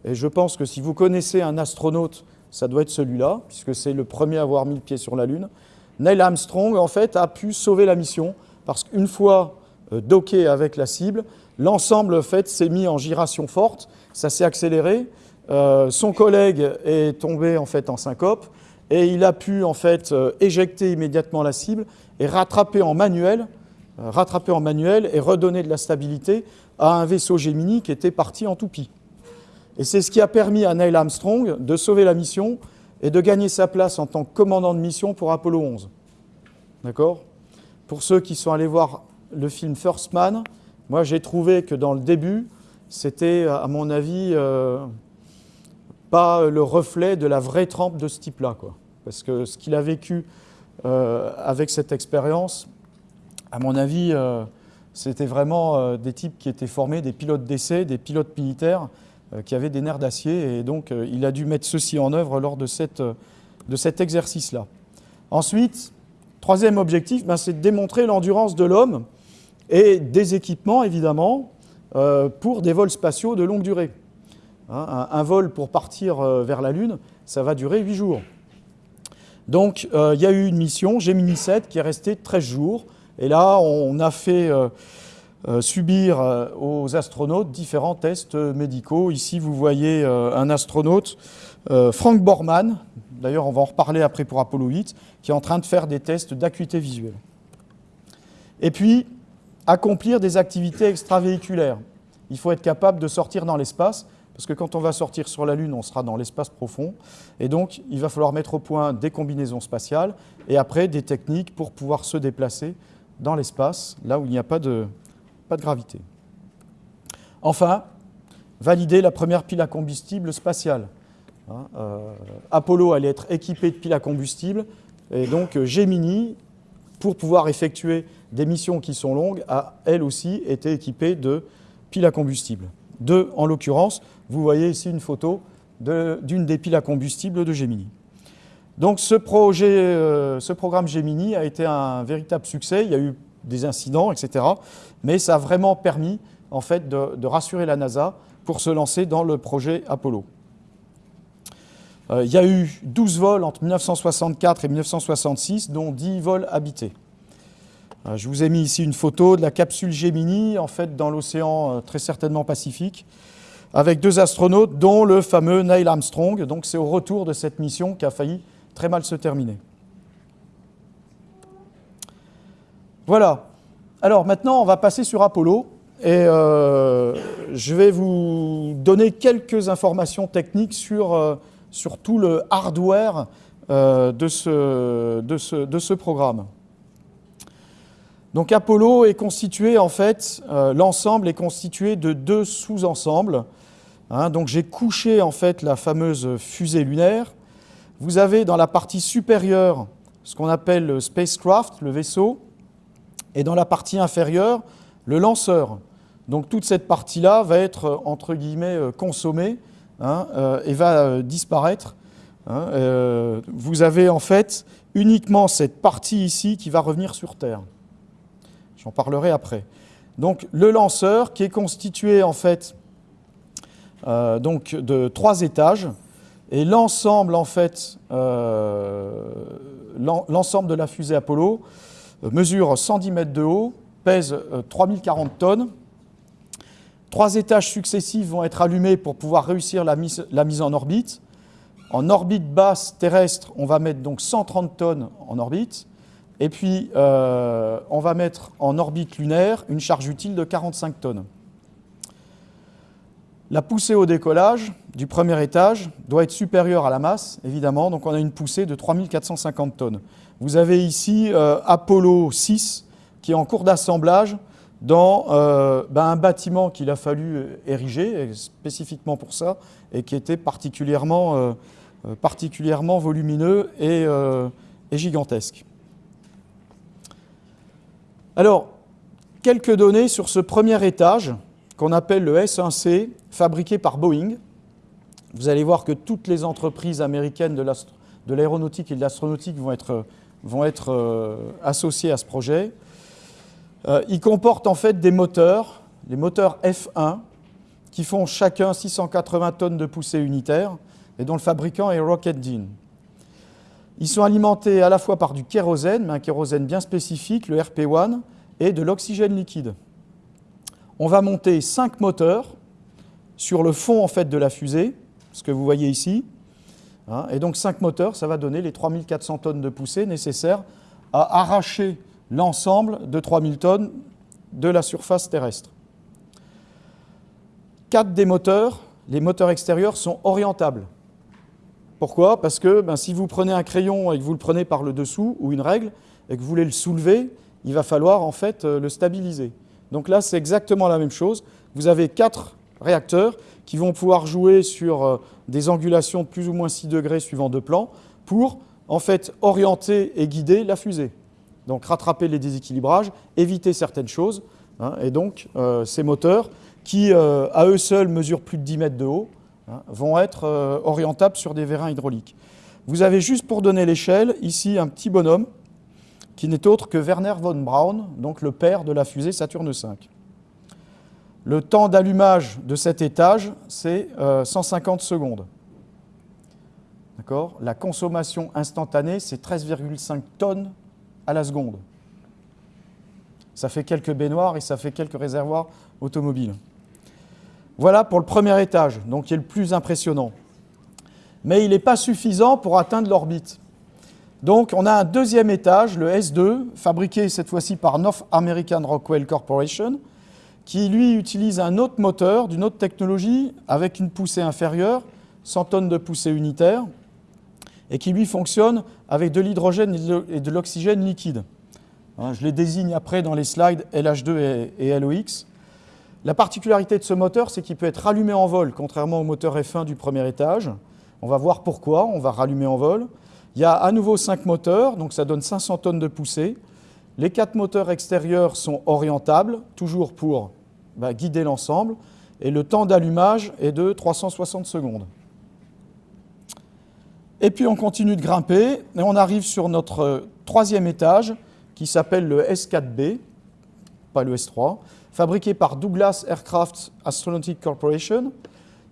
et je pense que si vous connaissez un astronaute, ça doit être celui-là, puisque c'est le premier à avoir mis le pied sur la Lune. Neil Armstrong, en fait, a pu sauver la mission, parce qu'une fois euh, docké avec la cible, l'ensemble en fait, s'est mis en giration forte, ça s'est accéléré, son collègue est tombé en fait en syncope et il a pu en fait éjecter immédiatement la cible et rattraper en manuel, rattraper en manuel et redonner de la stabilité à un vaisseau Gemini qui était parti en toupie. Et c'est ce qui a permis à Neil Armstrong de sauver la mission et de gagner sa place en tant que commandant de mission pour Apollo 11. D'accord? Pour ceux qui sont allés voir le film First Man, moi j'ai trouvé que dans le début, c'était à mon avis pas le reflet de la vraie trempe de ce type-là. Parce que ce qu'il a vécu euh, avec cette expérience, à mon avis, euh, c'était vraiment euh, des types qui étaient formés, des pilotes d'essai, des pilotes militaires, qui avaient des nerfs d'acier. Et donc, il a dû mettre ceci en œuvre lors de, cette, de cet exercice-là. Ensuite, troisième objectif, ben, c'est de démontrer l'endurance de l'homme et des équipements, évidemment, pour des vols spatiaux de longue durée. Hein, un, vol pour partir euh, vers la Lune, ça va durer 8 jours. Donc euh, il y a eu une mission, Gemini 7, qui est restée 13 jours. Et là, on a fait euh, subir aux astronautes différents tests médicaux. Ici, vous voyez un astronaute, Frank Borman, d'ailleurs on va en reparler après pour Apollo 8, qui est en train de faire des tests d'acuité visuelle. Et puis, accomplir des activités extravéhiculaires. Il faut être capable de sortir dans l'espace parce que quand on va sortir sur la Lune, on sera dans l'espace profond, et donc il va falloir mettre au point des combinaisons spatiales, et après des techniques pour pouvoir se déplacer dans l'espace, là où il n'y a pas de, pas de gravité. Enfin, valider la première pile à combustible spatiale. Hein, euh, Apollo allait être équipé de piles à combustible, et donc Gemini, pour pouvoir effectuer des missions qui sont longues, a elle aussi été équipée de piles à combustible. Deux en l'occurrence, vous voyez ici une photo d'une des piles à combustible de Gemini. Donc ce, projet, euh, ce programme Gemini a été un véritable succès, il y a eu des incidents, etc. Mais ça a vraiment permis en fait, de, rassurer la NASA pour se lancer dans le projet Apollo. Euh, il y a eu 12 vols entre 1964 et 1966, dont 10 vols habités. Euh, je vous ai mis ici une photo de la capsule Gemini, en fait dans l'océan très certainement Pacifique avec deux astronautes, dont le fameux Neil Armstrong. Donc c'est au retour de cette mission qui a failli très mal se terminer. Voilà. Alors maintenant, on va passer sur Apollo. Et euh, je vais vous donner quelques informations techniques sur, euh, tout le hardware euh, de, ce, programme. Donc Apollo est constitué, en fait, l'ensemble est constitué de deux sous-ensembles. Hein, donc j'ai couché en fait la fameuse fusée lunaire. Vous avez dans la partie supérieure ce qu'on appelle le spacecraft, le vaisseau, et dans la partie inférieure, le lanceur. Donc toute cette partie-là va être, entre guillemets, euh, consommée hein, euh, et va euh, disparaître. Hein, vous avez en fait uniquement cette partie ici qui va revenir sur Terre. J'en parlerai après. Donc le lanceur qui est constitué en fait euh, donc de trois étages. Et l'ensemble, en fait, euh, l'ensemble de la fusée Apollo mesure 110 mètres de haut, pèse 3040 tonnes. Trois étages successifs vont être allumés pour pouvoir réussir la mise, en orbite. En orbite basse terrestre, on va mettre donc 130 tonnes en orbite. Et puis, euh, on va mettre en orbite lunaire une charge utile de 45 tonnes. La poussée au décollage du premier étage doit être supérieure à la masse, évidemment, donc on a une poussée de 3450 tonnes. Vous avez ici euh, Apollo 6 qui est en cours d'assemblage dans euh, ben, un bâtiment qu'il a fallu ériger spécifiquement pour ça et qui était particulièrement, volumineux et gigantesque. Alors, quelques données sur ce premier étage qu'on appelle le S1C, fabriqué par Boeing. Vous allez voir que toutes les entreprises américaines de l'aéronautique et de l'astronautique vont être, euh, associées à ce projet. Euh, il comporte en fait des moteurs, les moteurs F1, qui font chacun 680 tonnes de poussée unitaire et dont le fabricant est Rocket ils sont alimentés à la fois par du kérosène, mais un kérosène bien spécifique, le RP1, et de l'oxygène liquide. On va monter cinq moteurs sur le fond en fait, de la fusée, ce que vous voyez ici. Hein, et donc cinq moteurs, ça va donner les 3400 tonnes de poussée nécessaires à arracher l'ensemble de 3000 tonnes de la surface terrestre. Quatre des moteurs, les moteurs extérieurs, sont orientables. Pourquoi? Parce que ben, si vous prenez un crayon et que vous le prenez par le dessous, ou une règle, et que vous voulez le soulever, il va falloir en fait euh, le stabiliser. Donc là, c'est exactement la même chose. Vous avez quatre réacteurs qui vont pouvoir jouer sur euh, des angulations de plus ou moins 6 degrés suivant deux plans pour en fait orienter et guider la fusée. Donc rattraper les déséquilibrages, éviter certaines choses. Hein, et donc euh, ces moteurs qui à eux seuls mesurent plus de 10 mètres de haut, Hein, vont être euh, orientables sur des vérins hydrauliques. Vous avez juste pour donner l'échelle, ici un petit bonhomme qui n'est autre que Werner von Braun, donc le père de la fusée Saturne V. Le temps d'allumage de cet étage, c'est 150 euh, secondes. La consommation instantanée, c'est 13,5 tonnes à la seconde. Ça fait quelques baignoires et ça fait quelques réservoirs automobiles. Voilà pour le premier étage, donc qui est le plus impressionnant. Mais il n'est pas suffisant pour atteindre l'orbite. Donc on a un deuxième étage, le S2, fabriqué cette fois-ci par North American Rockwell Corporation, qui lui utilise un autre moteur d'une autre technologie avec une poussée inférieure, 100 tonnes de poussée unitaire, et qui lui fonctionne avec de l'hydrogène et de l'oxygène liquide. Hein, je les désigne après dans les slides LH2 et LOX. La particularité de ce moteur, c'est qu'il peut être rallumé en vol, contrairement au moteur F1 du premier étage. On va voir pourquoi, on va rallumer en vol. Il y a à nouveau 5 moteurs, donc ça donne 500 tonnes de poussée. Les quatre moteurs extérieurs sont orientables, toujours pour bah, guider l'ensemble, et le temps d'allumage est de 360 secondes. Et puis on continue de grimper, et on arrive sur notre troisième étage, qui s'appelle le S4B, pas le S3, fabriqué par Douglas Aircraft Astronautic Corporation.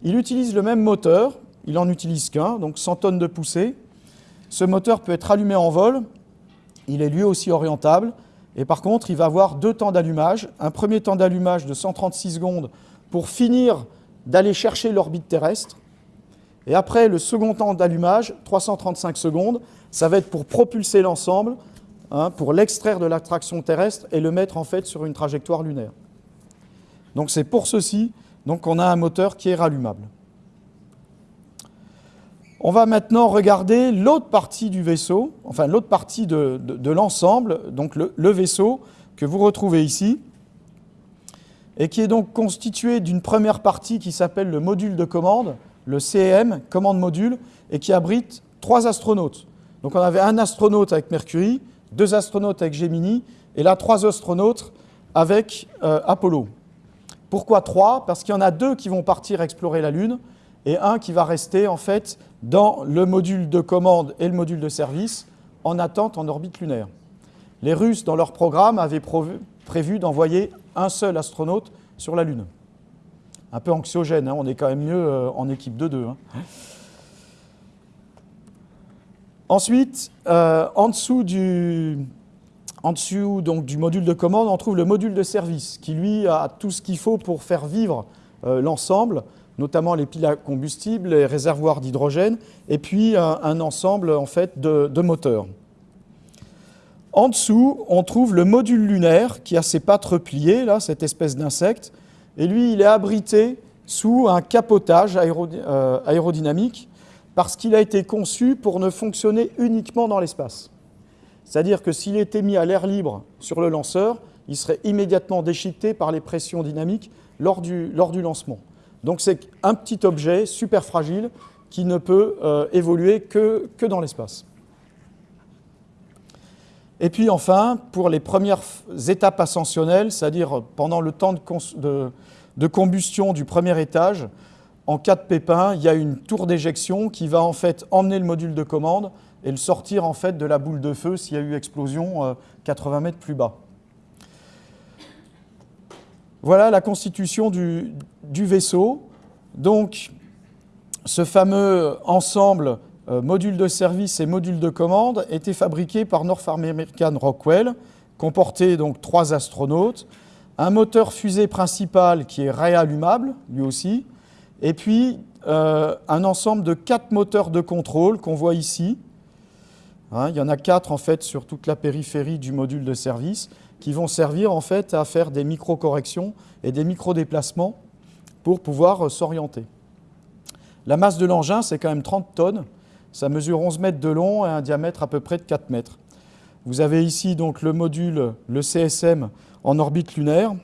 Il utilise le même moteur, il n'en utilise qu'un, donc 100 tonnes de poussée. Ce moteur peut être allumé en vol, il est lui aussi orientable, et par contre, il va avoir deux temps d'allumage. Un premier temps d'allumage de 136 secondes pour finir d'aller chercher l'orbite terrestre. Et après, le second temps d'allumage, 335 secondes, ça va être pour propulser l'ensemble, hein, pour l'extraire de l'attraction terrestre et le mettre en fait sur une trajectoire lunaire. Donc c'est pour ceci qu'on a un moteur qui est rallumable. On va maintenant regarder l'autre partie du vaisseau, enfin l'autre partie de, l'ensemble, donc le, vaisseau que vous retrouvez ici, et qui est donc constitué d'une première partie qui s'appelle le module de commande, le CM, commande module, et qui abrite trois astronautes. Donc on avait un astronaute avec Mercury, deux astronautes avec Gemini, et là trois astronautes avec euh, Apollo. Pourquoi trois? Parce qu'il y en a deux qui vont partir explorer la Lune et un qui va rester en fait dans le module de commande et le module de service en attente en orbite lunaire. Les Russes, dans leur programme, avaient prévu d'envoyer un seul astronaute sur la Lune. Un peu anxiogène, hein, on est quand même mieux euh, en équipe de deux. Hein. Ensuite, euh, en, dessous du, module de commande, on trouve le module de service qui, lui, a tout ce qu'il faut pour faire vivre euh, l'ensemble, notamment les piles à combustible, les réservoirs d'hydrogène, et puis un, ensemble en fait, de, moteurs. En dessous, on trouve le module lunaire qui a ses pattes repliées, là, cette espèce d'insecte, et lui, il est abrité sous un capotage euh, aérodynamique parce qu'il a été conçu pour ne fonctionner uniquement dans l'espace. C'est-à-dire que s'il était mis à l'air libre sur le lanceur, il serait immédiatement déchiqueté par les pressions dynamiques lors du lancement. Donc c'est un petit objet super fragile qui ne peut euh, évoluer que, dans l'espace. Et puis enfin, pour les premières étapes ascensionnelles, c'est-à-dire pendant le temps de, de, combustion du premier étage, en cas de pépin, il y a une tour d'éjection qui va en fait emmener le module de commande et le sortir en fait de la boule de feu s'il y a eu explosion 80 euh, mètres plus bas. Voilà la constitution du, vaisseau. Donc, ce fameux ensemble euh, module de service et module de commande était fabriqué par North American Rockwell, comportait donc trois astronautes, un moteur fusée principal qui est réallumable, lui aussi, et puis euh, un ensemble de quatre moteurs de contrôle qu'on voit ici. Hein, il y en a quatre en fait sur toute la périphérie du module de service qui vont servir en fait à faire des micro-corrections et des micro-déplacements pour pouvoir euh, s'orienter. La masse de l'engin, c'est quand même 30 tonnes, ça mesure 11 mètres de long et un diamètre à peu près de 4 mètres. Vous avez ici donc le module, le CSM, en orbite lunaire,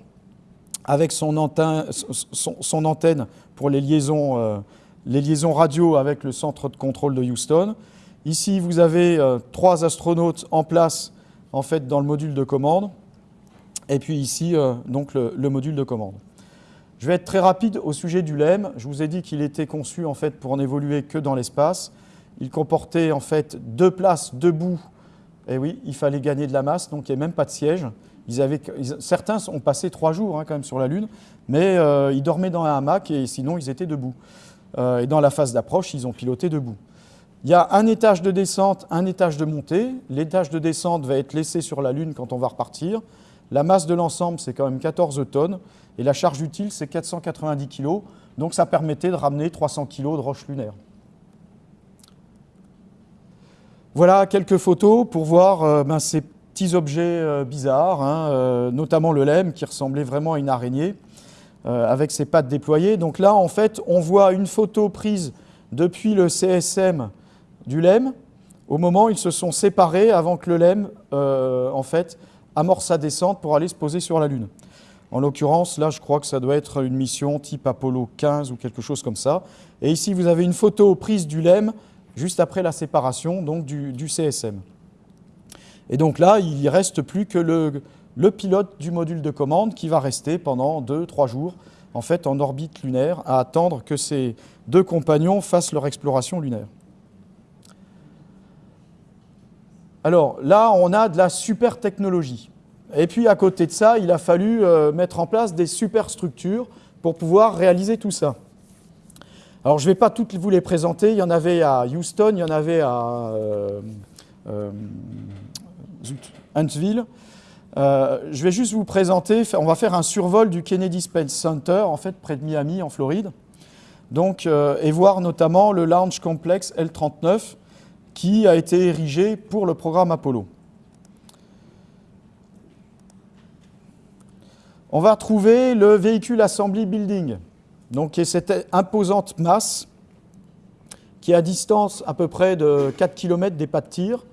avec son antenne, pour les liaisons, euh, les liaisons radio avec le centre de contrôle de Houston. Ici, vous avez euh, trois astronautes en place en fait, dans le module de commande. Et puis ici, euh, donc le, le, module de commande. Je vais être très rapide au sujet du LEM. Je vous ai dit qu'il était conçu en fait, pour n'évoluer que dans l'espace. Il comportait en fait deux places debout. Et oui, il fallait gagner de la masse, donc il n'y avait même pas de siège. Certains ont passé trois jours hein, quand même sur la Lune, mais euh, ils dormaient dans un hamac et sinon ils étaient debout. Euh, et dans la phase d'approche, ils ont piloté debout. Il y a un étage de descente, un étage de montée. L'étage de descente va être laissé sur la Lune quand on va repartir. La masse de l'ensemble, c'est quand même 14 tonnes. Et la charge utile, c'est 490 kg. Donc ça permettait de ramener 300 kg de roches lunaires. Voilà quelques photos pour voir euh, ben, ces petits objets euh, bizarres, hein, euh, notamment le lemme qui ressemblait vraiment à une araignée avec ses pattes déployées. Donc là, en fait, on voit une photo prise depuis le CSM du lemme au moment où ils se sont séparés avant que le lemme, en fait, amorce sa descente pour aller se poser sur la Lune. En l'occurrence, là, je crois que ça doit être une mission type Apollo 15 ou quelque chose comme ça. Et ici, vous avez une photo prise du LEM juste après la séparation donc, du, CSM. Et donc là, il ne reste plus que le, le, pilote du module de commande qui va rester pendant 2-3 jours en fait en orbite lunaire à attendre que ces deux compagnons fassent leur exploration lunaire. Alors là, on a de la super technologie. Et puis à côté de ça, il a fallu euh, mettre en place des superstructures pour pouvoir réaliser tout ça. Alors je ne vais pas toutes vous les présenter, il y en avait à Houston, il y en avait à euh, euh, Huntsville. je vais juste vous présenter, on va faire un survol du Kennedy Space Center, en fait près de Miami, en Floride, donc, et voir notamment le Launch Complex L-39 qui a été érigé pour le programme Apollo. On va trouver le véhicule Assembly Building, donc qui est cette imposante masse qui est à distance à peu près de 4 km des pas de tir,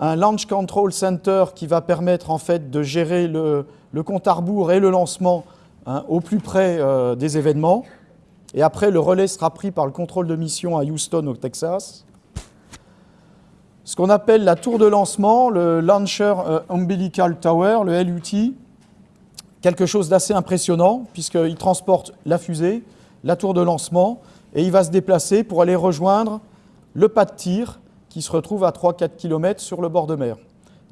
un Launch Control Center qui va permettre en fait de gérer le, compte à rebours et le lancement hein, au plus près euh, des événements. Et après, le relais sera pris par le contrôle de mission à Houston, au Texas. Ce qu'on appelle la tour de lancement, le Launcher euh, Umbilical Tower, le LUT, quelque chose d'assez impressionnant, puisqu'il transporte la fusée, la tour de lancement, et il va se déplacer pour aller rejoindre le pas de tir qui se retrouve à 3-4 km sur le bord de mer.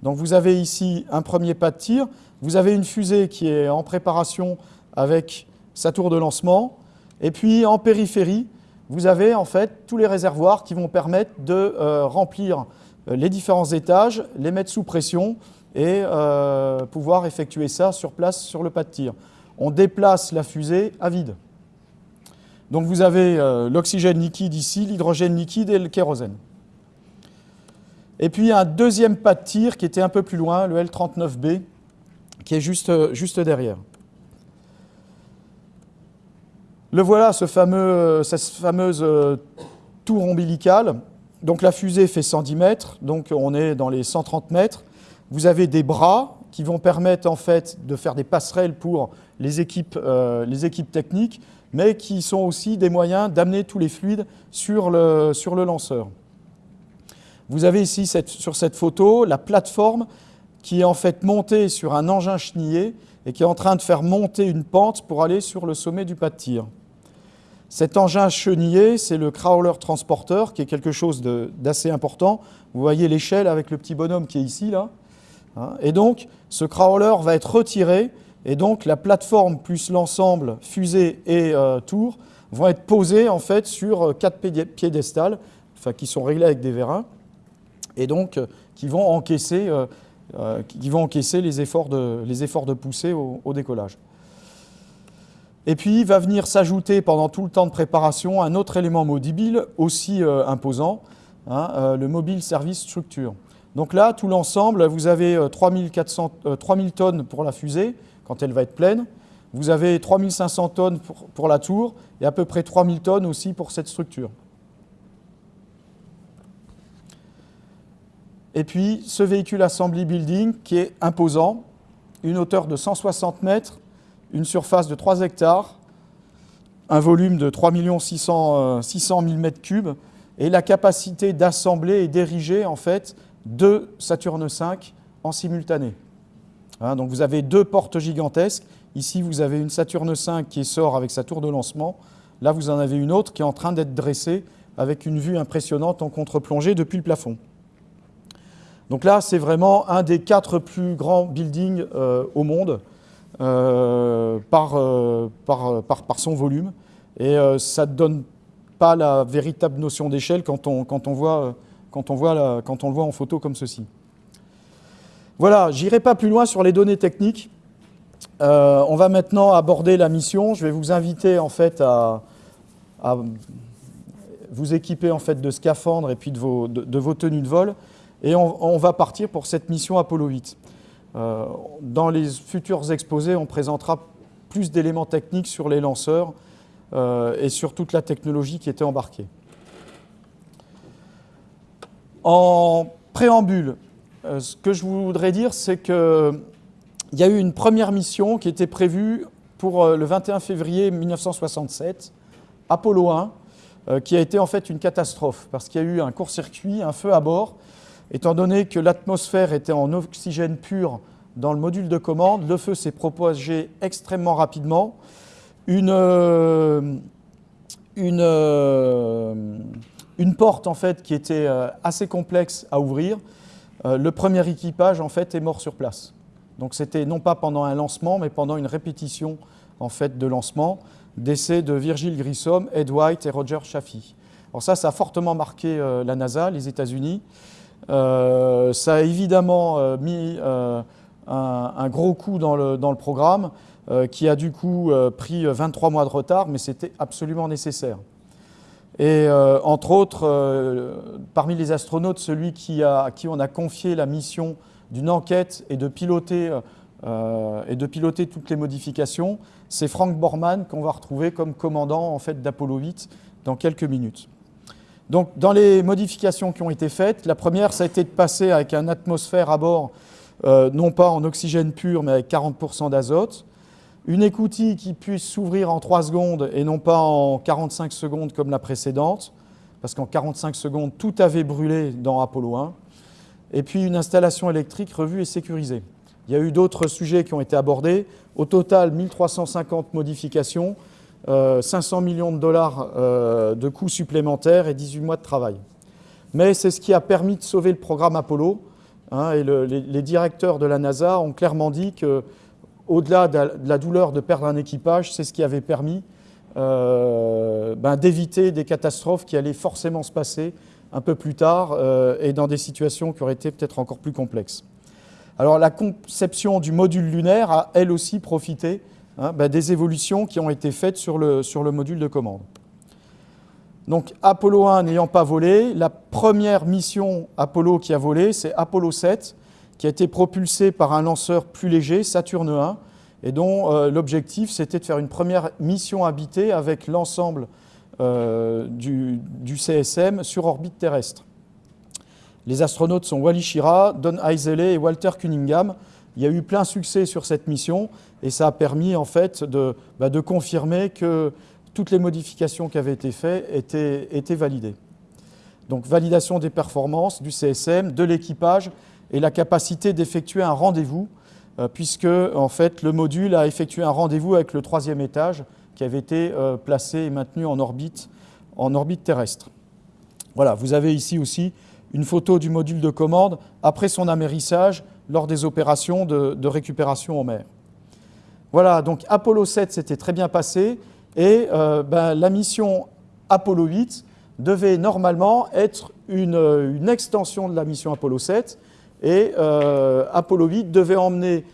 Donc vous avez ici un premier pas de tir, vous avez une fusée qui est en préparation avec sa tour de lancement, et puis en périphérie, vous avez en fait tous les réservoirs qui vont permettre de euh, remplir euh, les différents étages, les mettre sous pression et pouvoir effectuer ça sur place sur le pas de tir. On déplace la fusée à vide. Donc vous avez l'oxygène liquide ici, l'hydrogène liquide et le kérosène. Et puis un deuxième pas de tir qui était un peu plus loin, le L39B, qui est juste derrière. Le voilà, ce cette fameuse euh, tour ombilicale. Donc la fusée fait 110 mètres, donc on est dans les 130 mètres. Vous avez des bras qui vont permettre en fait de faire des passerelles pour les équipes, euh, techniques, mais qui sont aussi des moyens d'amener tous les fluides sur le, sur le lanceur. Vous avez ici sur cette photo la plateforme qui est en fait montée sur un engin chenillé et qui est en train de faire monter une pente pour aller sur le sommet du pas de tir. Cet engin chenillé, c'est le crawler transporteur, qui est quelque chose d'assez important. Vous voyez l'échelle avec le petit bonhomme qui est ici, là. Hein. Et donc, ce crawler va être retiré, et donc la plateforme plus l'ensemble fusée et euh, tour vont être posés en fait sur euh, quatre piédestals, qui sont réglés avec des vérins et donc euh, qui vont encaisser, les efforts de poussée au, décollage. Et puis va venir s'ajouter pendant tout le temps de préparation un autre élément mobile aussi imposant, hein, le Mobile Service Structure. Donc là, tout l'ensemble, vous avez 3000 tonnes pour la fusée, quand elle va être pleine. Vous avez 3500 tonnes pour, pour la tour et à peu près 3000 tonnes aussi pour cette structure. Et puis ce véhicule Assembly Building qui est imposant, une hauteur de 160 mètres, une surface de 3 hectares, un volume de 3 600, 000 m3 et la capacité d'assembler et d'ériger en fait deux Saturne V en simultané. Hein, donc vous avez deux portes gigantesques. Ici, vous avez une Saturne V qui sort avec sa tour de lancement. Là, vous en avez une autre qui est en train d'être dressée avec une vue impressionnante en contre-plongée depuis le plafond. Donc là, c'est vraiment un des quatre plus grands buildings euh, au monde euh, euh, par, par, son volume. Et ça ne donne pas la véritable notion d'échelle quand on, quand, on quand, quand on le voit en photo comme ceci. Voilà, j'irai pas plus loin sur les données techniques. on va maintenant aborder la mission. Je vais vous inviter en fait à, vous équiper en fait de scaphandres et puis de vos, de vos tenues de vol. Et on, va partir pour cette mission Apollo 8. Euh, dans les futurs exposés, on présentera plus d'éléments techniques sur les lanceurs euh, et sur toute la technologie qui était embarquée. En préambule, euh, ce que je voudrais dire, c'est qu'il y a eu une première mission qui était prévue pour le 21 février 1967, Apollo 1, qui a été en fait une catastrophe, parce qu'il y a eu un court-circuit, un feu à bord, Étant donné que l'atmosphère était en oxygène pur dans le module de commande, le feu s'est propagé extrêmement rapidement. Une, euh, euh, porte en fait, qui était euh, assez complexe à ouvrir, le premier équipage en fait, est mort sur place. Donc c'était non pas pendant un lancement, mais pendant une répétition en fait, de lancement, décès de Virgil Grissom, Ed White et Roger Chaffee. Alors ça, ça a fortement marqué la NASA, les États-Unis. Euh, ça a évidemment euh, mis euh, un, gros coup dans le, dans le programme qui a du coup pris 23 mois de retard, mais c'était absolument nécessaire. Et entre autres, parmi les astronautes, celui qui a, à qui on a confié la mission d'une enquête et de piloter, et de piloter toutes les modifications, c'est Frank Borman qu'on va retrouver comme commandant en fait, d'Apollo 8 dans quelques minutes. Donc, dans les modifications qui ont été faites, la première, ça a été de passer avec un atmosphère à bord, euh, non pas en oxygène pur, mais avec 40% d'azote. Une écoutille qui puisse s'ouvrir en 3 secondes et non pas en 45 secondes comme la précédente, parce qu'en 45 secondes, tout avait brûlé dans Apollo 1. Et puis une installation électrique revue et sécurisée. Il y a eu d'autres sujets qui ont été abordés. Au total, 1350 modifications 500 euh, millions de dollars euh, de coûts supplémentaires et 18 mois de travail. Mais c'est ce qui a permis de sauver le programme Apollo. Hein, et les, directeurs de la NASA ont clairement dit que, au-delà de, la douleur de perdre un équipage, c'est ce qui avait permis euh, ben, d'éviter des catastrophes qui allaient forcément se passer un peu plus tard et dans des situations qui auraient été peut-être encore plus complexes. Alors la conception du module lunaire a elle aussi profité hein, bah, des évolutions qui ont été faites sur le, sur le module de commande. Donc Apollo 1 n'ayant pas volé, la première mission Apollo qui a volé, c'est Apollo 7, qui a été propulsé par un lanceur plus léger, Saturne 1, et dont euh, l'objectif c'était de faire une première mission habitée avec l'ensemble euh, du, CSM sur orbite terrestre. Les astronautes sont Wally Schirra, Don Heisele et Walter Cunningham. Il y a eu plein succès sur cette mission et ça a permis en fait de, bah, confirmer que toutes les modifications qui avaient été faites étaient, étaient validées. Donc validation des performances du CSM, de l'équipage et la capacité d'effectuer un rendez-vous euh, puisque en fait, le module a effectué un rendez-vous avec le troisième étage qui avait été euh, placé et maintenu en orbite, en orbite terrestre. Voilà, vous avez ici aussi une photo du module de commande après son amérissage lors des opérations de, récupération en mer. Voilà, donc Apollo 7 s'était très bien passé et euh, ben, la mission Apollo 8 devait normalement être une, extension de la mission Apollo 7 et euh, Apollo 8 devait emmener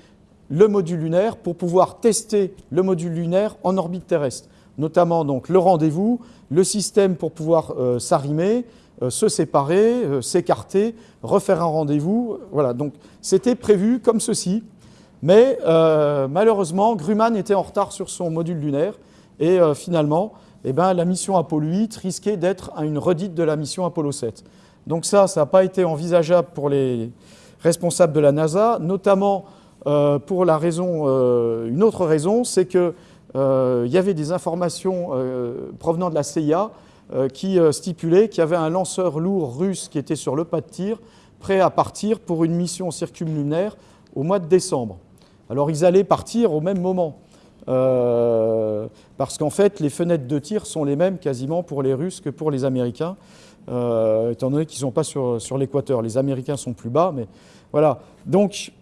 le module lunaire pour pouvoir tester le module lunaire en orbite terrestre, notamment donc le rendez-vous, le système pour pouvoir euh, s'arrimer, se séparer, s'écarter, refaire un rendez-vous. Voilà, donc c'était prévu comme ceci, mais malheureusement Grumman était en retard sur son module lunaire et finalement, eh ben, la mission Apollo 8 risquait d'être une redite de la mission Apollo 7. Donc ça, ça n'a pas été envisageable pour les, responsable de la NASA, notamment euh, pour la raison, euh, une autre raison, c'est qu'il euh, y avait des informations provenant de la CIA qui stipulaient qu'il y avait un lanceur lourd russe qui était sur le pas de tir, prêt à partir pour une mission circumlunaire au mois de décembre. Alors ils allaient partir au même moment, parce qu'en fait les fenêtres de tir sont les mêmes quasiment pour les Russes que pour les Américains. Euh, étant donné qu'ils ne sont pas sur, l'équateur. Les Américains sont plus bas, mais voilà. Donc,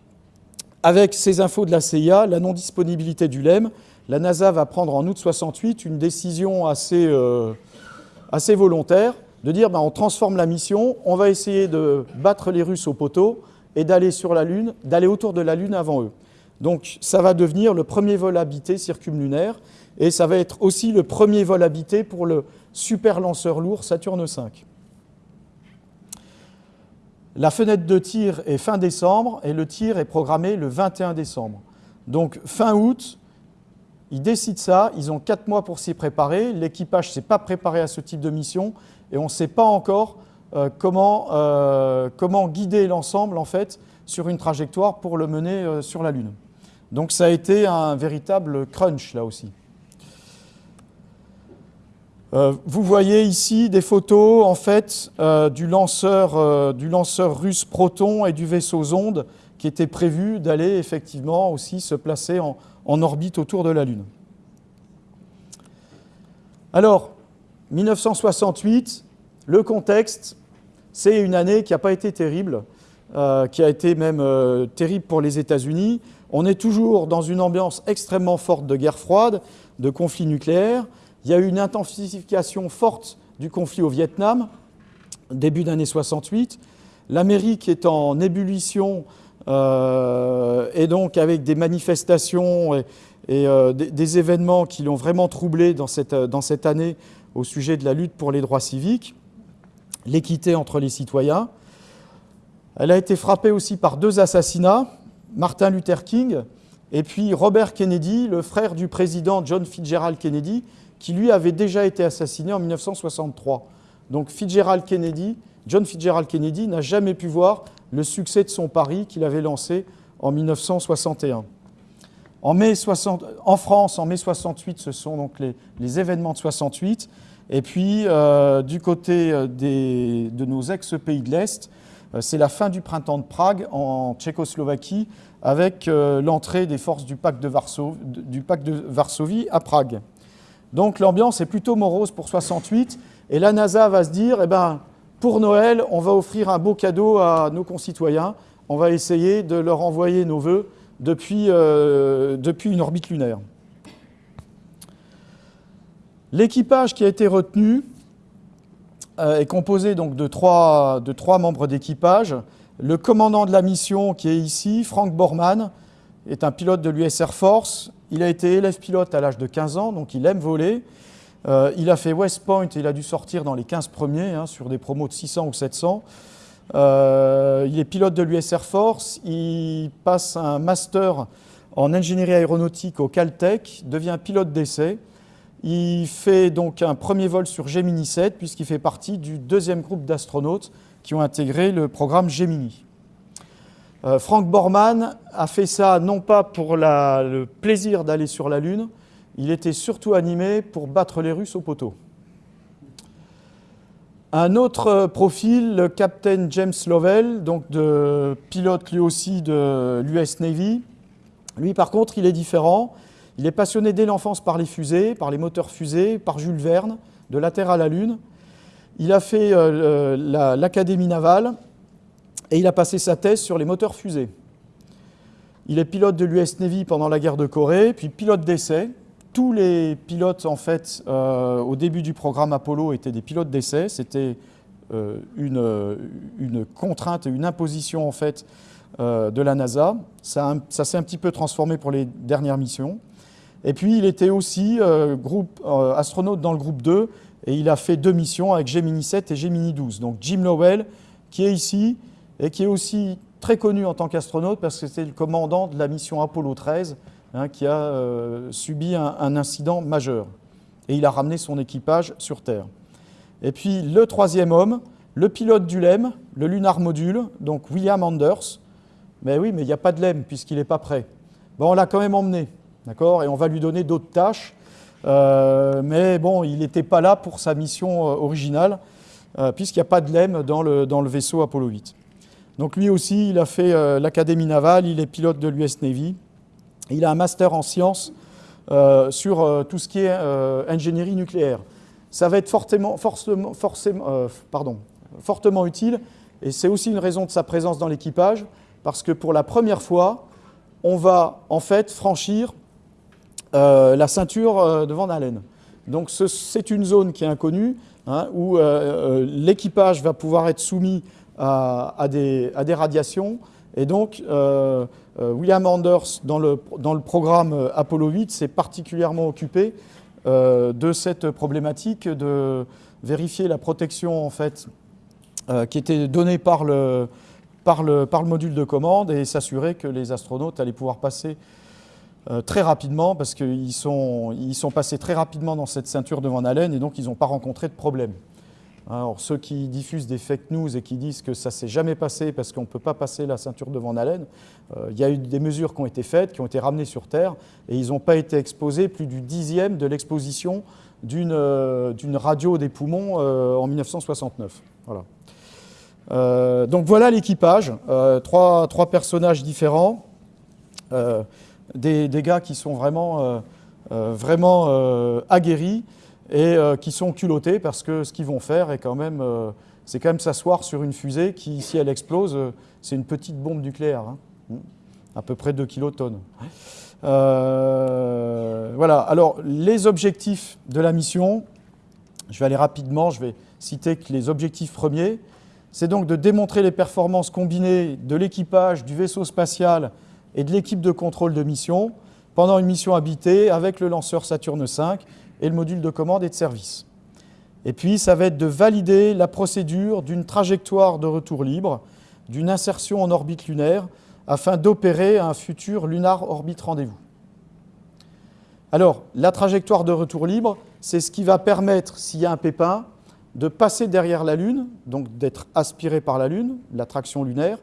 avec ces infos de la CIA, la non-disponibilité du LEM, la NASA va prendre en août 68 une décision assez, euh, assez volontaire de dire ben, on transforme la mission, on va essayer de battre les Russes au poteau et d'aller sur la Lune, d'aller autour de la Lune avant eux. Donc ça va devenir le premier vol habité circumlunaire et ça va être aussi le premier vol habité pour le super lanceur lourd Saturne V. La fenêtre de tir est fin décembre et le tir est programmé le 21 décembre. Donc fin août, ils décident ça, ils ont quatre mois pour s'y préparer, l'équipage ne s'est pas préparé à ce type de mission et on ne sait pas encore euh, comment, euh, comment, guider l'ensemble en fait sur une trajectoire pour le mener euh, sur la Lune. Donc ça a été un véritable crunch là aussi. Vous voyez ici des photos en fait du, lanceur, du lanceur russe Proton et du vaisseau Zonde qui était prévu d'aller effectivement aussi se placer en, orbite autour de la Lune. Alors, 1968, le contexte, c'est une année qui n'a pas été terrible, qui a été même terrible pour les États-Unis. On est toujours dans une ambiance extrêmement forte de guerre froide, de conflit nucléaire. Il y a eu une intensification forte du conflit au Vietnam, début d'année 68. L'Amérique est en ébullition euh, et donc avec des manifestations et, euh, des, événements qui l'ont vraiment troublé dans cette, dans cette année au sujet de la lutte pour les droits civiques, l'équité entre les citoyens. Elle a été frappée aussi par deux assassinats, Martin Luther King et puis Robert Kennedy, le frère du président John Fitzgerald Kennedy, qui lui avait déjà été assassiné en 1963. Donc Fitzgerald Kennedy, John Fitzgerald Kennedy n'a jamais pu voir le succès de son pari qu'il avait lancé en 1961. En, mai 60, en France, en mai 68, ce sont donc les, événements de 68. Et puis, euh, du côté euh, de nos ex-pays de l'Est, euh, c'est la fin du printemps de Prague en Tchécoslovaquie avec l'entrée des forces du pacte de, du pacte de Varsovie à Prague. Donc l'ambiance est plutôt morose pour 68. Et la NASA va se dire, eh ben, pour Noël, on va offrir un beau cadeau à nos concitoyens. On va essayer de leur envoyer nos voeux depuis, euh, depuis une orbite lunaire. L'équipage qui a été retenu euh, est composé donc de trois, de trois membres d'équipage. Le commandant de la mission qui est ici, Frank Borman, est un pilote de l'US Air Force. Il a été élève pilote à l'âge de 15 ans, donc il aime voler. Euh, il a fait West Point et il a dû sortir dans les 15 premiers hein, sur des promos de 600 ou 700. Euh, il est pilote de l'US Air Force. Il passe un master en ingénierie aéronautique au Caltech, devient pilote d'essai. Il fait donc un premier vol sur Gemini 7 puisqu'il fait partie du deuxième groupe d'astronautes qui ont intégré le programme Gemini. Euh, Frank Borman a fait ça non pas pour le plaisir d'aller sur la Lune, il était surtout animé pour battre les Russes au poteau. Un autre profil, le Captain James Lovell, donc pilote lui aussi de l'US Navy. Lui, par contre, il est différent. Il est passionné dès l'enfance par les fusées, par les moteurs fusées, par Jules Verne, de la Terre à la Lune. Il a fait euh, l'Académie navale et il a passé sa thèse sur les moteurs fusées. Il est pilote de l'US Navy pendant la guerre de Corée, puis pilote d'essai. Tous les pilotes, en fait, euh, au début du programme Apollo, étaient des pilotes d'essai. C'était euh, une, une, contrainte une imposition, en fait, de la NASA. Ça, s'est un petit peu transformé pour les dernières missions. Et puis, il était aussi astronaute dans le groupe 2, et il a fait deux missions avec Gemini 7 et Gemini 12. Donc Jim Lowell, qui est ici et qui est aussi très connu en tant qu'astronaute parce que c'était le commandant de la mission Apollo 13 hein, qui a euh, subi un, incident majeur. Et il a ramené son équipage sur Terre. Et puis le troisième homme, le pilote du LEM, le Lunar Module, donc William Anders. Mais oui, mais il n'y a pas de LEM puisqu'il n'est pas prêt. Bon, on l'a quand même emmené, d'accord Et on va lui donner d'autres tâches. Euh, mais bon, il n'était pas là pour sa mission euh, originale, puisqu'il n'y a pas de LEM dans le, dans le, vaisseau Apollo 8. Donc lui aussi, il a fait l'Académie navale, il est pilote de l'US Navy. Il a un master en sciences sur tout ce qui est ingénierie nucléaire. Ça va être fortement, forcément, forcément, pardon, fortement utile, et c'est aussi une raison de sa présence dans l'équipage, parce que pour la première fois, on va en fait franchir euh, la ceinture euh, de Van Allen. Donc c'est une zone qui est inconnue, hein, où euh, l'équipage va pouvoir être soumis à, des, radiations. Et donc, William Anders, dans le, programme Apollo 8, s'est particulièrement occupé de cette problématique de vérifier la protection en fait, qui était donnée par le, module de commande et s'assurer que les astronautes allaient pouvoir passer euh, très rapidement parce qu'ils sont, ils sont passés très rapidement dans cette ceinture de Van Allen et donc ils n'ont pas rencontré de problème. Alors ceux qui diffusent des fake news et qui disent que ça ne s'est jamais passé parce qu'on ne peut pas passer la ceinture de Van Allen, euh, il y a eu des mesures qui ont été faites, qui ont été ramenées sur Terre et ils n'ont pas été exposés plus du dixième de l'exposition d'une euh, radio des poumons en 1969. Voilà. donc voilà l'équipage, trois, trois, personnages différents des, gars qui sont vraiment, euh, euh, vraiment euh, aguerris et qui sont culottés parce que ce qu'ils vont faire est quand même, c'est quand même s'asseoir sur une fusée qui, si elle explose, c'est une petite bombe nucléaire, hein. à peu près 2 kilotonnes. voilà, alors les objectifs de la mission, je vais aller rapidement, je vais citer les objectifs premiers, c'est donc de démontrer les performances combinées de l'équipage, du vaisseau spatial et de l'équipe de contrôle de mission pendant une mission habitée avec le lanceur Saturne V et le module de commande et de service. Et puis, ça va être de valider la procédure d'une trajectoire de retour libre, d'une insertion en orbite lunaire, afin d'opérer un futur lunar orbite rendez-vous. Alors, la trajectoire de retour libre, c'est ce qui va permettre, s'il y a un pépin, de passer derrière la Lune, donc d'être aspiré par la Lune, l'attraction lunaire,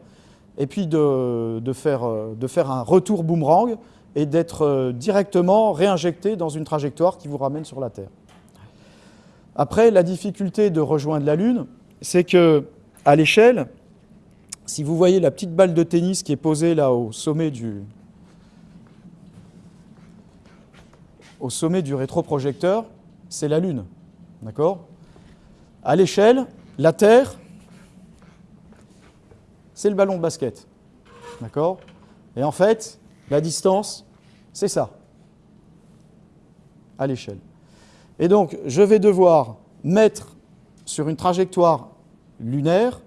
et puis de, faire, de, faire, un retour boomerang et d'être euh, directement réinjecté dans une trajectoire qui vous ramène sur la Terre. Après, la difficulté de rejoindre la Lune, c'est que à l'échelle, si vous voyez la petite balle de tennis qui est posée là au sommet du, au sommet du rétroprojecteur, c'est la Lune. D'accord? À l'échelle, la Terre, c'est le ballon de basket. D'accord? Et en fait, la distance, c'est ça, à l'échelle. Et donc, je vais devoir mettre sur une trajectoire lunaire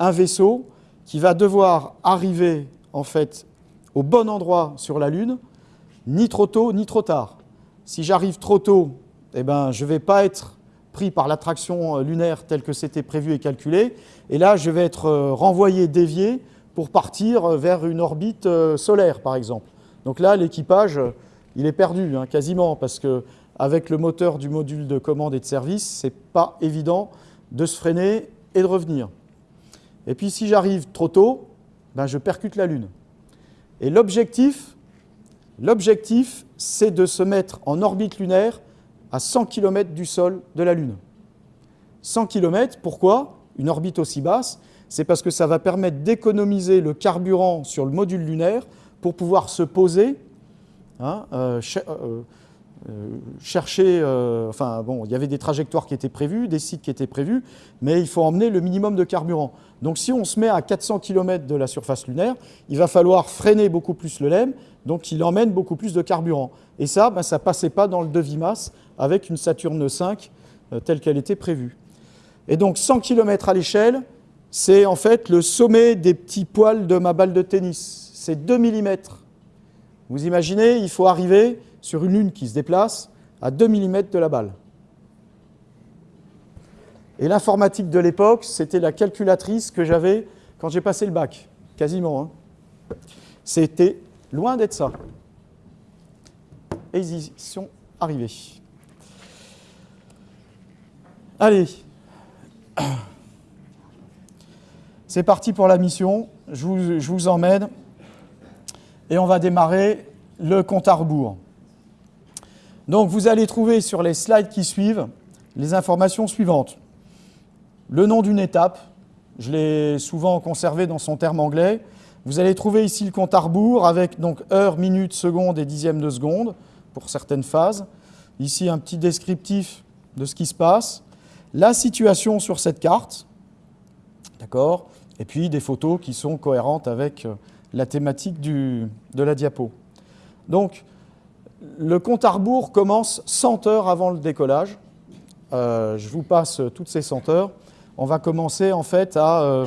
un vaisseau qui va devoir arriver en fait au bon endroit sur la Lune, ni trop tôt ni trop tard. Si j'arrive trop tôt, eh ben, je ne vais pas être pris par l'attraction lunaire telle que c'était prévu et calculé, et là je vais être euh, renvoyé, dévié pour partir vers une orbite euh, solaire par exemple. Donc là l'équipage, il est perdu hein, quasiment parce que avec le moteur du module de commande et de service, ce n'est pas évident de se freiner et de revenir. Et puis si j'arrive trop tôt, ben, je percute la Lune. Et l'objectif, c'est de se mettre en orbite lunaire à 100 km du sol de la Lune. 100 km, pourquoi? Une orbite aussi basse, c'est parce que ça va permettre d'économiser le carburant sur le module lunaire pour pouvoir se poser, hein, euh, euh, euh, chercher, enfin bon, il y avait des trajectoires qui étaient prévues, des sites qui étaient prévus, mais il faut emmener le minimum de carburant. Donc si on se met à 400 km de la surface lunaire, il va falloir freiner beaucoup plus le LEM, donc il emmène beaucoup plus de carburant. Et ça, ben, ça ne passait pas dans le devis-masse avec une Saturne V euh, telle qu'elle était prévue. Et donc 100 km à l'échelle, c'est en fait le sommet des petits poils de ma balle de tennis. C'est 2 mm. Vous imaginez, il faut arriver sur une lune qui se déplace à 2 mm de la balle. Et l'informatique de l'époque, c'était la calculatrice que j'avais quand j'ai passé le bac, quasiment. Hein. C'était loin d'être ça. Et ils y sont arrivés. Allez, c'est parti pour la mission. Je vous, emmène et on va démarrer le compte à rebours. Donc vous allez trouver sur les slides qui suivent les informations suivantes. Le nom d'une étape, je l'ai souvent conservé dans son terme anglais. Vous allez trouver ici le compte à rebours avec donc heure, minute, seconde et dixième de seconde pour certaines phases. Ici un petit descriptif de ce qui se passe. La situation sur cette carte, d'accord? Et puis des photos qui sont cohérentes avec la thématique de la diapo. Donc, le compte à rebours commence 100 heures avant le décollage. Euh, je vous passe toutes ces 100 heures. On va commencer en fait à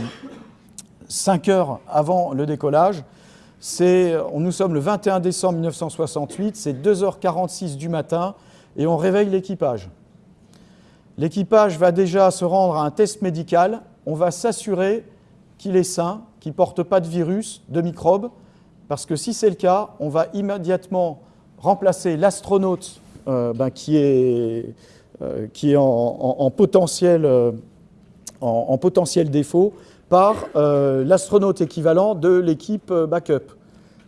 5 euh, heures avant le décollage. Nous sommes le 21 décembre 1968, c'est 2h46 du matin et on réveille l'équipage. L'équipage va déjà se rendre à un test médical. On va s'assurer qu'il est sain, qu'il ne porte pas de virus, de microbes, parce que si c'est le cas, on va immédiatement remplacer l'astronaute euh, ben, qui est, euh, qui est en, potentiel, euh, en, potentiel, défaut par l'astronaute équivalent de l'équipe backup.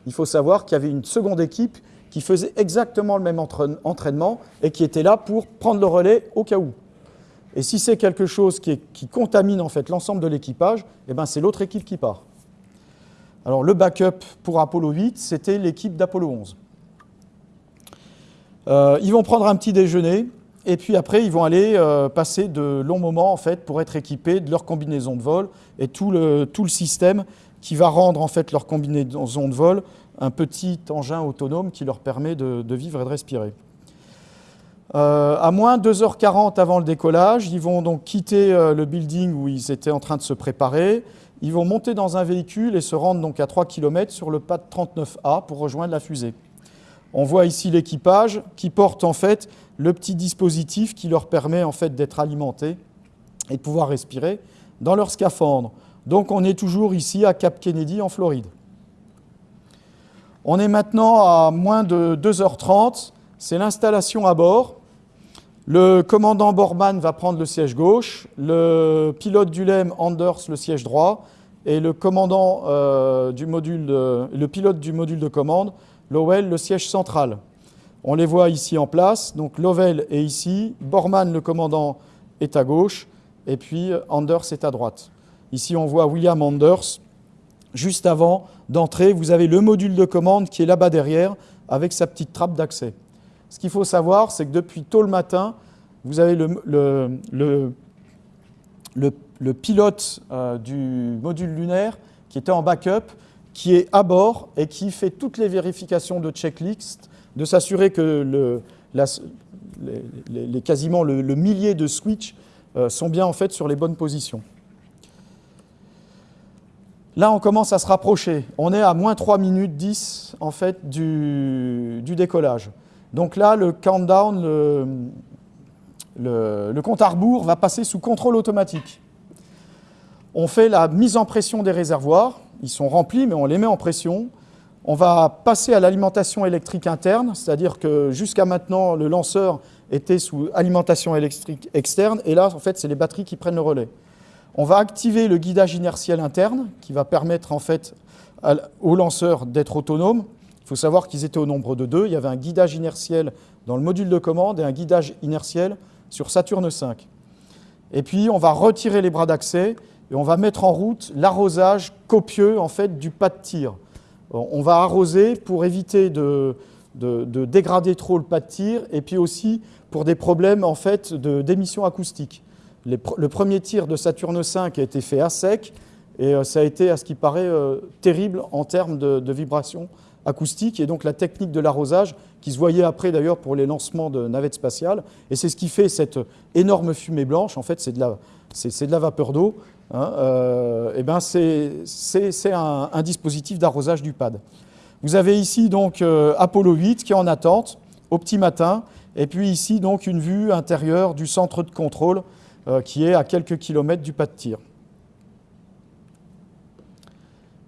Il faut savoir qu'il y avait une seconde équipe qui faisait exactement le même entraînement et qui était là pour prendre le relais au cas où. Et si c'est quelque chose qui, contamine en fait l'ensemble de l'équipage, eh ben c'est l'autre équipe qui part. Alors le backup pour Apollo 8, c'était l'équipe d'Apollo 11. Euh, ils vont prendre un petit déjeuner et puis après ils vont aller euh, passer de longs moments en fait pour être équipés de leur combinaison de vol et tout le, tout le système qui va rendre en fait leur combinaison de vol un petit engin autonome qui leur permet de, vivre et de respirer. Euh, à moins 2h40 avant le décollage, ils vont donc quitter le building où ils étaient en train de se préparer. Ils vont monter dans un véhicule et se rendre donc à 3 km sur le pad 39A pour rejoindre la fusée. On voit ici l'équipage qui porte en fait le petit dispositif qui leur permet en fait d'être alimentés et de pouvoir respirer dans leur scaphandre. Donc on est toujours ici à Cap Kennedy en Floride. On est maintenant à moins de 2h30, c'est l'installation à bord. Le commandant Borman va prendre le siège gauche, le pilote du LEM Anders le siège droit et le euh, le pilote du module de commande Lowell, le siège central. On les voit ici en place. Donc Lovell est ici, Borman, le commandant, est à gauche, et puis Anders est à droite. Ici, on voit William Anders. Juste avant d'entrer, vous avez le module de commande qui est là-bas derrière, avec sa petite trappe d'accès. Ce qu'il faut savoir, c'est que depuis tôt le matin, vous avez le, le, le, pilote euh, du module lunaire qui était en backup, qui est à bord et qui fait toutes les vérifications de checklist, de s'assurer que les, quasiment le, millier de switches euh, sont bien en fait sur les bonnes positions. Là, on commence à se rapprocher. On est à moins 3 minutes 10 en fait, du, décollage. Donc là, le countdown, le, compte à rebours va passer sous contrôle automatique. On fait la mise en pression des réservoirs. Ils sont remplis, mais on les met en pression. On va passer à l'alimentation électrique interne, c'est-à-dire que jusqu'à maintenant, le lanceur était sous alimentation électrique externe, et là, en fait, c'est les batteries qui prennent le relais. On va activer le guidage inertiel interne, qui va permettre en fait au lanceur d'être autonome. Il faut savoir qu'ils étaient au nombre de deux. Il y avait un guidage inertiel dans le module de commande et un guidage inertiel sur Saturne V. Et puis, on va retirer les bras d'accès et on va mettre en route l'arrosage copieux en fait, du pas de tir. On va arroser pour éviter de, dégrader trop le pas de tir et puis aussi pour des problèmes en fait, d'émissions acoustiques le premier tir de Saturne V a été fait à sec, et euh, ça a été, à ce qui paraît, euh, terrible en termes de, vibrations acoustiques, et donc la technique de l'arrosage, qui se voyait après d'ailleurs pour les lancements de navettes spatiales, et c'est ce qui fait cette énorme fumée blanche, en fait c'est de la, de la vapeur d'eau, hein, euh, et ben c'est un, un, dispositif d'arrosage du pad. Vous avez ici donc Apollo 8 qui est en attente au petit matin, et puis ici donc une vue intérieure du centre de contrôle euh, qui est à quelques kilomètres du pas de tir.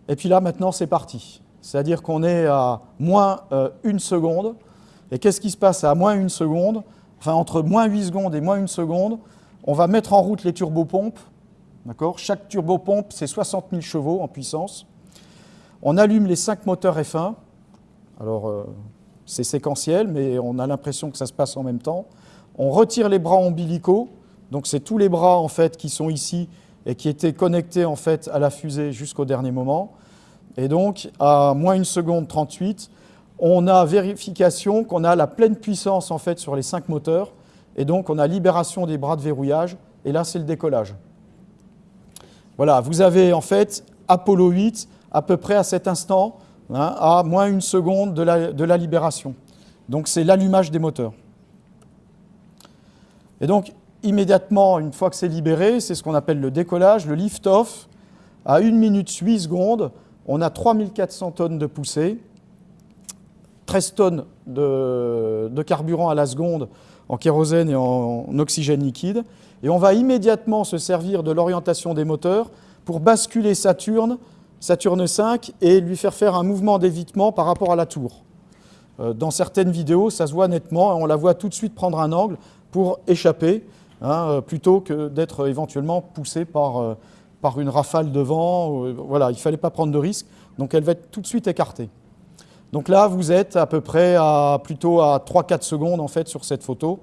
Et puis là, maintenant, c'est parti. C'est-à-dire qu'on est à moins euh, une seconde. Et qu'est-ce qui se passe à moins une seconde? Enfin, entre moins 8 secondes et moins une seconde, on va mettre en route les turbopompes. D'accord? Chaque turbopompe, c'est 60 000 chevaux en puissance. On allume les 5 moteurs F1. Alors, euh, c'est séquentiel, mais on a l'impression que ça se passe en même temps. On retire les bras ombilicaux. Donc c'est tous les bras en fait qui sont ici et qui étaient connectés en fait à la fusée jusqu'au dernier moment. Et donc à moins une seconde 38, on a vérification qu'on a la pleine puissance en fait sur les cinq moteurs et donc on a libération des bras de verrouillage et là c'est le décollage. Voilà, vous avez en fait Apollo 8 à peu près à cet instant, hein, à moins une seconde de la, de la libération. Donc c'est l'allumage des moteurs. Et donc immédiatement, une fois que c'est libéré, c'est ce qu'on appelle le décollage, le lift-off. À 1 minute 8 secondes, on a 3400 tonnes de poussée, 13 tonnes de, carburant à la seconde en kérosène et en oxygène liquide. Et on va immédiatement se servir de l'orientation des moteurs pour basculer Saturne, Saturne 5, et lui faire faire un mouvement d'évitement par rapport à la tour. Euh, dans certaines vidéos, ça se voit nettement, on la voit tout de suite prendre un angle pour échapper. Hein, euh, plutôt que d'être éventuellement poussé par, euh, par une rafale de vent. Euh, voilà, il ne fallait pas prendre de risque, donc elle va être tout de suite écartée. Donc là, vous êtes à peu près plutôt à 3-4 secondes en fait sur cette photo,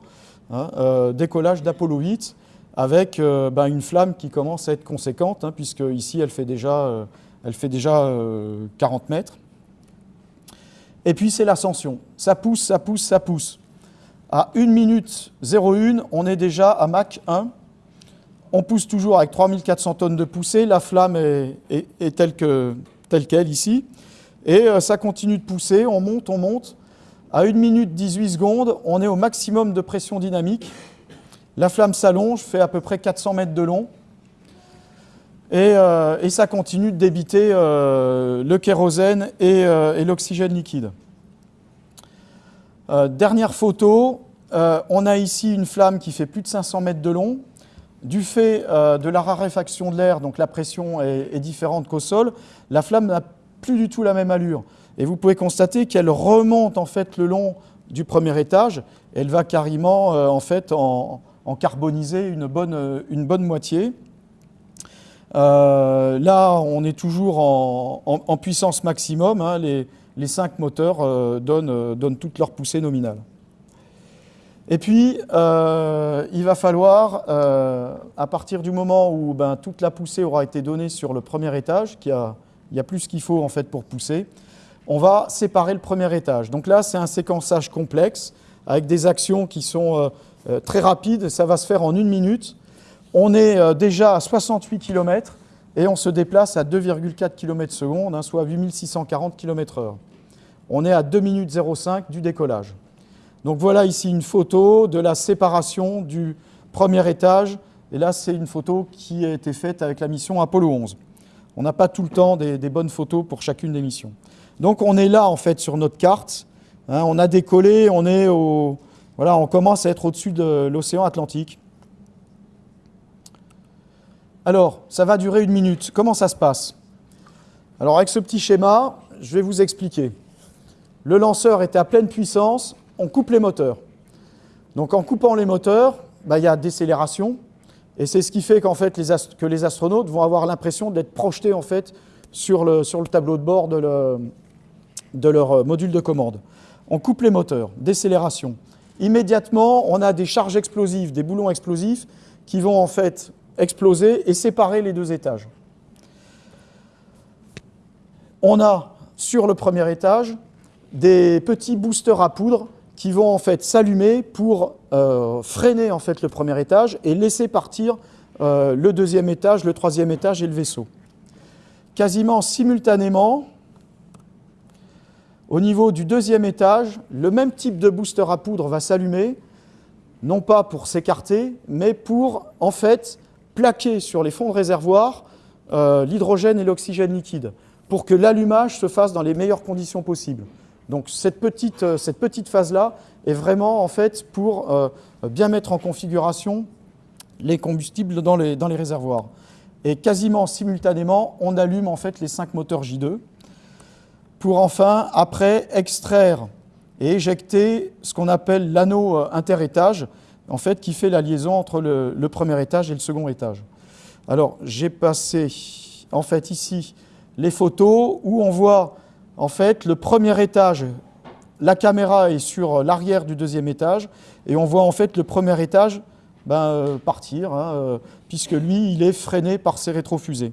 hein, décollage d'Apollo 8 avec ben, une flamme qui commence à être conséquente, hein, puisque ici elle fait déjà, elle fait déjà 40 mètres. Et puis c'est l'ascension. Ça pousse, ça pousse, ça pousse. À 1 minute 01, on est déjà à Mach 1. On pousse toujours avec 3400 tonnes de poussée. La flamme est, telle qu'elle ici. Et euh, ça continue de pousser. On monte, on monte. À 1 minute 18 secondes, on est au maximum de pression dynamique. La flamme s'allonge, fait à peu près 400 mètres de long. Et, euh, ça continue de débiter euh, le kérosène et l'oxygène liquide. Dernière photo, on a ici une flamme qui fait plus de 500 mètres de long. Du fait euh, de la raréfaction de l'air, donc la pression est, différente qu'au sol, la flamme n'a plus du tout la même allure. Et vous pouvez constater qu'elle remonte en fait le long du premier étage. Elle va carrément en fait en, carboniser une bonne, bonne moitié. là, on est toujours en, puissance maximum. Hein, les, cinq moteurs euh, euh, donnent, toute leur poussée nominale. Et puis, euh, il va falloir, à partir du moment où ben, toute la poussée aura été donnée sur le premier étage, qui a, il y a plus qu'il faut en fait pour pousser, on va séparer le premier étage. Donc là, c'est un séquençage complexe, avec des actions qui sont très rapides, ça va se faire en une minute. On est déjà à 68 km, et on se déplace à 2,4 km seconde, hein, soit 8640 km h On est à 2 minutes 05 du décollage. Donc voilà ici une photo de la séparation du premier étage, et là c'est une photo qui a été faite avec la mission Apollo 11. On n'a pas tout le temps des, bonnes photos pour chacune des missions. Donc on est là en fait sur notre carte. Hein. on a décollé, on est au, voilà, on commence à être au-dessus de l'océan Atlantique. Alors, ça va durer une minute. Comment ça se passe? Alors avec ce petit schéma, je vais vous expliquer. Le lanceur était à pleine puissance, on coupe les moteurs. Donc en coupant les moteurs, bah, il y a décélération, et c'est ce qui fait qu'en fait, que les astronautes vont avoir l'impression d'être projetés en fait, sur, le, tableau de bord de, de leur euh, module de commande. On coupe les moteurs, décélération. Immédiatement, on a des charges explosives, des boulons explosifs qui vont en fait exploser et séparer les deux étages. On a sur le premier étage des petits boosters à poudre qui vont en fait s'allumer pour euh, freiner en fait le premier étage et laisser partir euh, le deuxième étage, le troisième étage et le vaisseau. Quasiment simultanément, au niveau du deuxième étage, le même type de booster à poudre va s'allumer, non pas pour s'écarter, mais pour en fait plaquer sur les fonds de réservoir euh, l'hydrogène et l'oxygène liquide, pour que l'allumage se fasse dans les meilleures conditions possibles. Donc cette petite, euh, cette petite phase-là est vraiment en fait pour euh, bien mettre en configuration les combustibles dans les, dans les réservoirs. Et quasiment simultanément, on allume en fait les cinq moteurs J2 pour enfin, après, extraire et éjecter ce qu'on appelle l'anneau euh, interétage, en fait, qui fait la liaison entre le, le premier étage et le second étage. Alors, j'ai passé, en fait, ici, les photos où on voit en fait, le premier étage, la caméra est sur l'arrière du deuxième étage, et on voit en fait le premier étage ben, euh, partir, hein, euh, puisque lui, il est freiné par ses rétrofusées.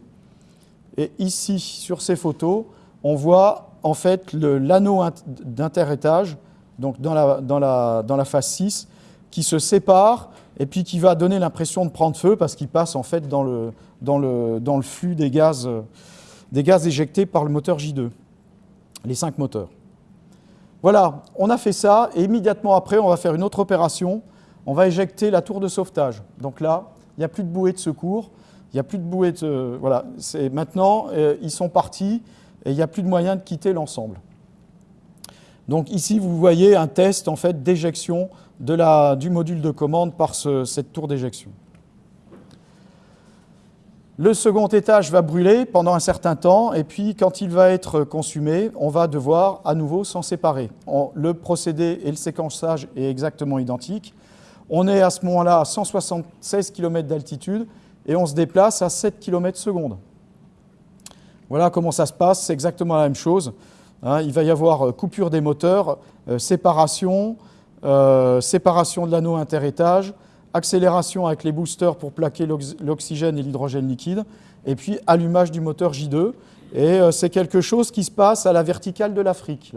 Et ici, sur ces photos, on voit en fait l'anneau d'interétage, donc dans la, phase 6, qui se sépare et puis qui va donner l'impression de prendre feu parce qu'il passe en fait dans le, flux gaz, des gaz éjectés par le moteur J2 les cinq moteurs. Voilà, on a fait ça, et immédiatement après, on va faire une autre opération. On va éjecter la tour de sauvetage. Donc là, il n'y a plus de bouée de secours, il n'y a plus de bouée de... Voilà, maintenant, euh, ils sont partis, et il n'y a plus de moyen de quitter l'ensemble. Donc ici, vous voyez un test en fait, d'éjection du module de commande par cette tour d'éjection. Le second étage va brûler pendant un certain temps, et puis quand il va être consumé, on va devoir à nouveau s'en séparer. le procédé et le séquençage est exactement identique. On est à ce moment-là à 176 km d'altitude, et on se déplace à 7 km seconde. Voilà comment ça se passe, c'est exactement la même chose. Hein. il va y avoir euh, coupure des moteurs, euh, séparation, euh, séparation de l'anneau interétage, accélération avec les boosters pour plaquer l'oxygène et l'hydrogène liquide, et puis allumage du moteur J2. Et euh, c'est quelque chose qui se passe à la verticale de l'Afrique.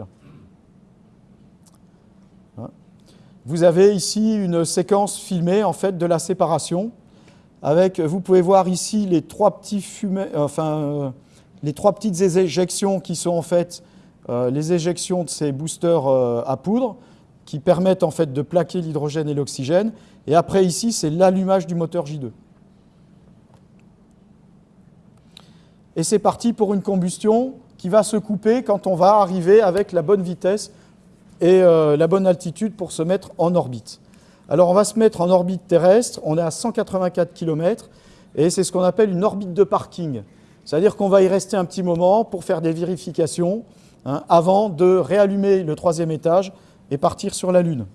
Hein? Vous avez ici une séquence filmée en fait de la séparation. Avec, vous pouvez voir ici les trois, petits fumets, enfin, euh, les trois petites éjections qui sont en fait euh, les éjections de ces boosters à poudre qui permettent en fait de plaquer l'hydrogène et l'oxygène. Et après ici, c'est l'allumage du moteur J2. Et c'est parti pour une combustion qui va se couper quand on va arriver avec la bonne vitesse et euh, la bonne altitude pour se mettre en orbite. Alors on va se mettre en orbite terrestre, on est à 184 km, et c'est ce qu'on appelle une orbite de parking. C'est-à-dire qu'on va y rester un petit moment pour faire des vérifications hein, avant de réallumer le troisième étage et partir sur la Lune.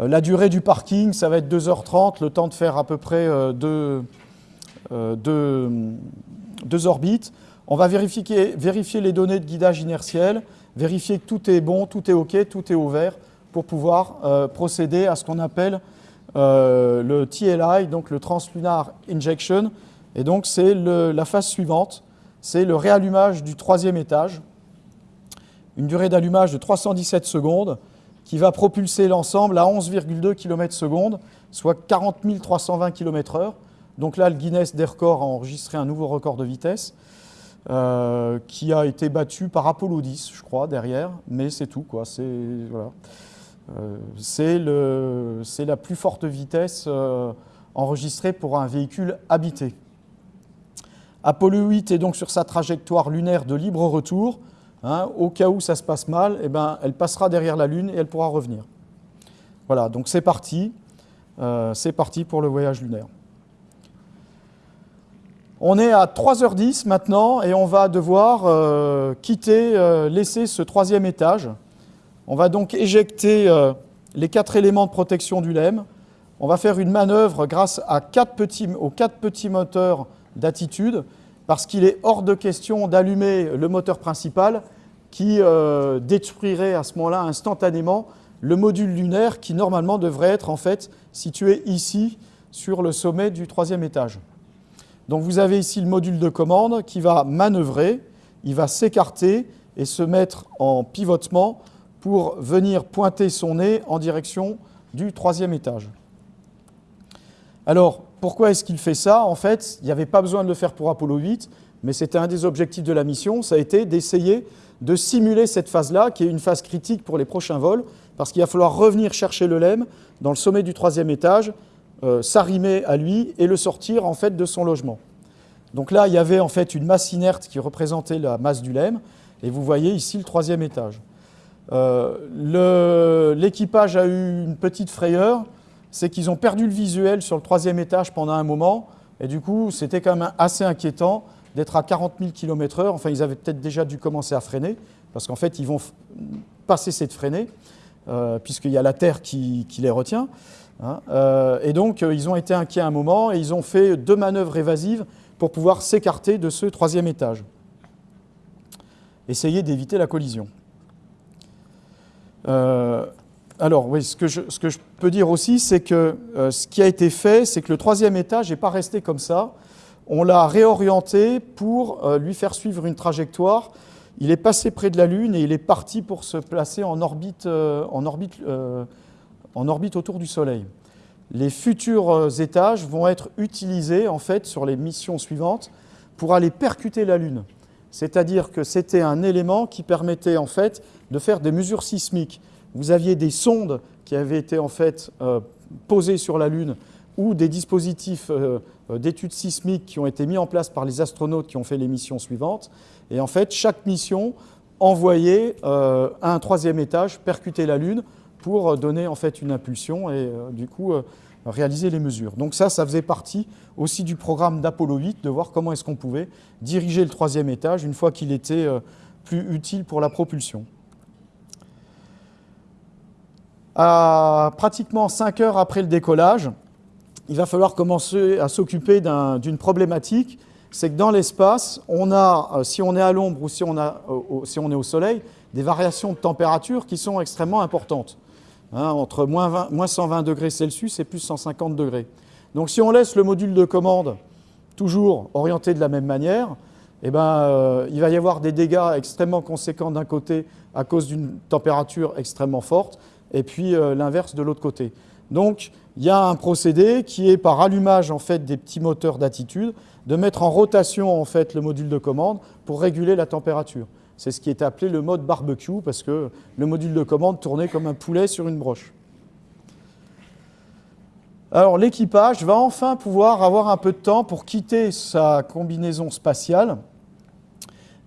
Euh, la durée du parking, ça va être 2h30, le temps de faire à peu près euh, euh, deux, orbites. On va vérifier, vérifier, les données de guidage inertiel, vérifier que tout est bon, tout est OK, tout est ouvert pour pouvoir procéder à ce qu'on appelle le TLI, donc le Translunar Injection. Et donc c'est la phase suivante, c'est le réallumage du troisième étage, une durée d'allumage de 317 secondes, qui va propulser l'ensemble à 11,2 km secondes, soit 40 320 km heure. Donc là, le Guinness des records a enregistré un nouveau record de vitesse euh, qui a été battu par Apollo 10, je crois, derrière, mais c'est tout. C'est voilà. euh, la plus forte vitesse euh, enregistrée pour un véhicule habité. Apollo 8 est donc sur sa trajectoire lunaire de libre retour. Hein. au cas où ça se passe mal, eh ben, elle passera derrière la Lune et elle pourra revenir. Voilà, donc c'est parti. Euh, c'est parti pour le voyage lunaire. On est à 3h10 maintenant et on va devoir euh, quitter, euh, laisser ce troisième étage. On va donc éjecter les quatre éléments de protection du LEM. On va faire une manœuvre grâce aux quatre petits moteurs d'attitude parce qu'il est hors de question d'allumer le moteur principal qui détruirait à ce moment-là instantanément le module lunaire qui normalement devrait être en fait situé ici sur le sommet du troisième étage. Donc vous avez ici le module de commande qui va manœuvrer, il va s'écarter et se mettre en pivotement pour venir pointer son nez en direction du troisième étage. Alors, pourquoi est-ce qu'il fait ça? En fait, il n'y avait pas besoin de le faire pour Apollo 8, mais c'était un des objectifs de la mission, ça a été d'essayer de simuler cette phase-là, qui est une phase critique pour les prochains vols, parce qu'il va falloir revenir chercher le LEM dans le sommet du troisième étage, euh, s'arrimer à lui et le sortir en fait de son logement. Donc là, il y avait en fait une masse inerte qui représentait la masse du LEM, et vous voyez ici le troisième étage. Euh, l'équipage a eu une petite frayeur, c'est qu'ils ont perdu le visuel sur le troisième étage pendant un moment, et du coup, c'était quand même assez inquiétant d'être à 40 000 km/h. Enfin, ils avaient peut-être déjà dû commencer à freiner, parce qu'en fait, ils vont pas cesser de freiner, euh, puisqu'il y a la Terre qui les retient. Hein, euh, et donc, euh, ils ont été inquiets un moment et ils ont fait deux manœuvres évasives pour pouvoir s'écarter de ce troisième étage. Essayer d'éviter la collision. Euh, alors, oui, ce que, je, peux dire aussi, c'est que ce qui a été fait, c'est que le troisième étage n'est pas resté comme ça. On l'a réorienté pour lui faire suivre une trajectoire. Il est passé près de la Lune et il est parti pour se placer en orbite, en orbite autour du Soleil. Les futurs euh, étages vont être utilisés en fait sur les missions suivantes pour aller percuter la Lune. C'est-à-dire que c'était un élément qui permettait en fait de faire des mesures sismiques. Vous aviez des sondes qui avaient été en fait euh, posées sur la Lune ou des dispositifs euh, d'études sismiques qui ont été mis en place par les astronautes qui ont fait les missions suivantes. Et en fait, chaque mission envoyait un troisième étage percuter la Lune pour donner en fait une impulsion et euh, du coup euh, réaliser les mesures. Donc ça, ça faisait partie aussi du programme d'Apollo 8, de voir comment est-ce qu'on pouvait diriger le troisième étage une fois qu'il était euh, plus utile pour la propulsion. À pratiquement 5 heures après le décollage, il va falloir commencer à s'occuper d'une problématique, c'est que dans l'espace, on a, si on est à l'ombre ou si on, a, si on est au soleil, des variations de température qui sont extrêmement importantes. Hein, entre moins, 120 degrés Celsius et plus 150 degrés. Donc si on laisse le module de commande toujours orienté de la même manière, eh ben, euh, il va y avoir des dégâts extrêmement conséquents d'un côté à cause d'une température extrêmement forte, et puis euh, l'inverse de l'autre côté. Donc il y a un procédé qui est par allumage en fait, des petits moteurs d'attitude, de mettre en rotation en fait, le module de commande pour réguler la température. C'est ce qui est appelé le mode barbecue parce que le module de commande tournait comme un poulet sur une broche. Alors l'équipage va enfin pouvoir avoir un peu de temps pour quitter sa combinaison spatiale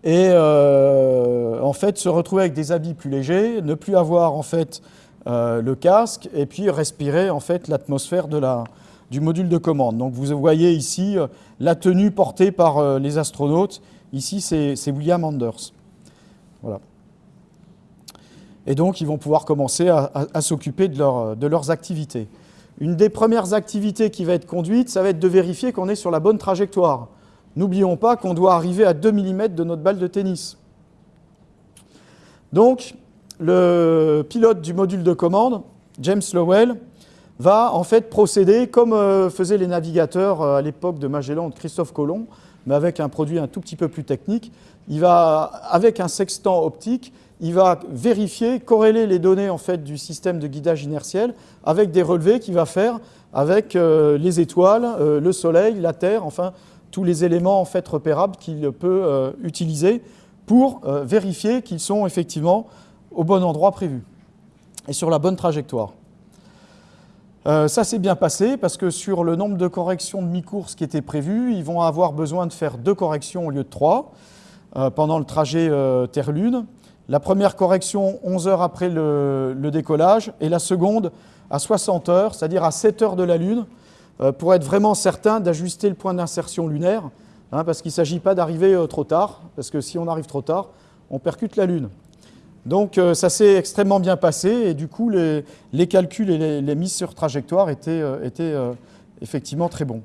et euh, en fait se retrouver avec des habits plus légers, ne plus avoir en fait euh, le casque et puis respirer en fait l'atmosphère du module de commande. Donc vous voyez ici euh, la tenue portée par les astronautes. Ici c'est William Anders. Voilà. Et donc, ils vont pouvoir commencer à, s'occuper de, de, leurs activités. Une des premières activités qui va être conduite, ça va être de vérifier qu'on est sur la bonne trajectoire. N'oublions pas qu'on doit arriver à 2 mm de notre balle de tennis. Donc, le pilote du module de commande, James Lowell, va en fait procéder comme euh, faisaient les navigateurs euh, à l'époque de Magellan de Christophe Colomb, mais avec un produit un tout petit peu plus technique. Il va, avec un sextant optique, il va vérifier, corréler les données en fait, du système de guidage inertiel avec des relevés qu'il va faire avec euh, les étoiles, le Soleil, la Terre, enfin tous les éléments en fait, repérables qu'il peut utiliser pour vérifier qu'ils sont effectivement au bon endroit prévu et sur la bonne trajectoire. ça s'est bien passé parce que sur le nombre de corrections de mi-course qui était prévu, ils vont avoir besoin de faire deux corrections au lieu de trois pendant le trajet Terre-Lune. La première correction 11 heures après le, décollage et la seconde à 60 heures, c'est-à-dire à 7 heures de la Lune, euh, pour être vraiment certain d'ajuster le point d'insertion lunaire, hein, parce qu'il ne s'agit pas d'arriver euh, trop tard, parce que si on arrive trop tard, on percute la Lune. Donc euh, ça s'est extrêmement bien passé et du coup les, calculs et les, mises sur trajectoire étaient, effectivement très bons.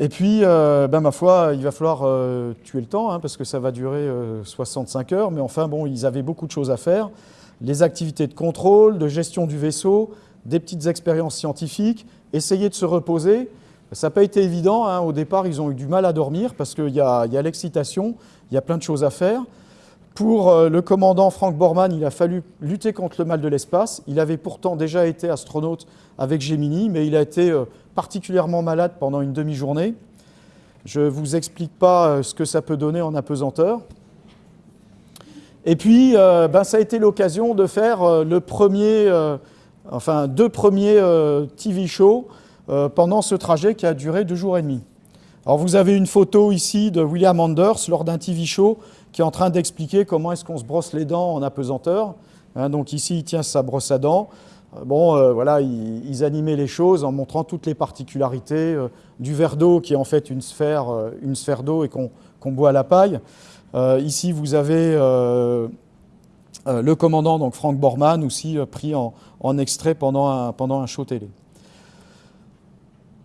Et puis, euh, ben, ma foi, il va falloir euh, tuer le temps, hein, parce que ça va durer 65 euh, heures, mais enfin, bon, ils avaient beaucoup de choses à faire. Les activités de contrôle, de gestion du vaisseau, des petites expériences scientifiques, essayer de se reposer. Ça n'a pas été évident. Hein. Au départ, ils ont eu du mal à dormir, parce qu'il y a l'excitation, il y a plein de choses à faire. Pour le commandant Frank Borman, il a fallu lutter contre le mal de l'espace. Il avait pourtant déjà été astronaute avec Gemini, mais il a été particulièrement malade pendant une demi-journée. Je ne vous explique pas euh, ce que ça peut donner en apesanteur. Et puis, euh, ben, ça a été l'occasion de faire euh, le premier, enfin deux premiers TV shows pendant ce trajet qui a duré deux jours et demi. Alors vous avez une photo ici de William Anders lors d'un TV show qui est en train d'expliquer comment est-ce qu'on se brosse les dents en apesanteur. Hein, donc ici, il tient sa brosse à dents. Euh, bon, euh, voilà, ils, animaient les choses en montrant toutes les particularités euh, du verre d'eau qui est en fait une sphère, une sphère d'eau et qu'on boit à la paille. ici, vous avez le commandant, donc Frank Borman, aussi pris en, extrait pendant un, pendant un show télé.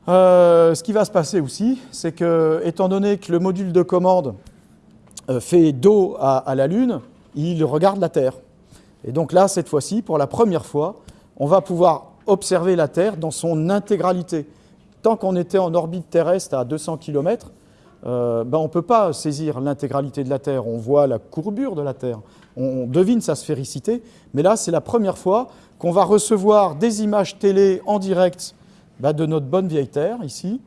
ce qui va se passer aussi, c'est que, étant donné que le module de commande fait dos à, la Lune, il regarde la Terre. Et donc là, cette fois-ci, pour la première fois, on va pouvoir observer la Terre dans son intégralité. Tant qu'on était en orbite terrestre à 200 km, euh, ben on ne peut pas saisir l'intégralité de la Terre. On voit la courbure de la Terre, on, devine sa sphéricité, mais là, c'est la première fois qu'on va recevoir des images télé en direct ben, de notre bonne vieille Terre, ici.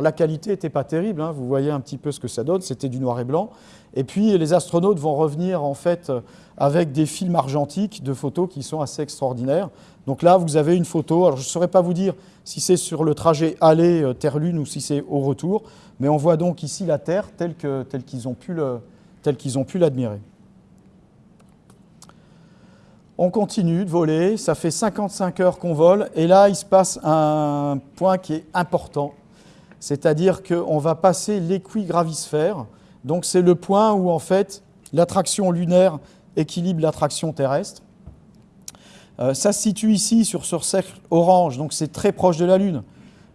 La qualité n'était pas terrible, hein. vous voyez un petit peu ce que ça donne, c'était du noir et blanc. Et puis les astronautes vont revenir en fait avec des films argentiques de photos qui sont assez extraordinaires. Donc là, vous avez une photo, alors je ne saurais pas vous dire si c'est sur le trajet aller euh, Terre-Lune ou si c'est au retour, mais on voit donc ici la Terre telle qu'ils ont pu l'admirer. On continue de voler, ça fait 55 heures qu'on vole, et là, il se passe un point qui est important, c'est-à-dire qu'on va passer l'équigravisphère, donc c'est le point où en fait l'attraction lunaire équilibre l'attraction terrestre. Euh, ça se situe ici sur ce cercle orange, donc c'est très proche de la Lune.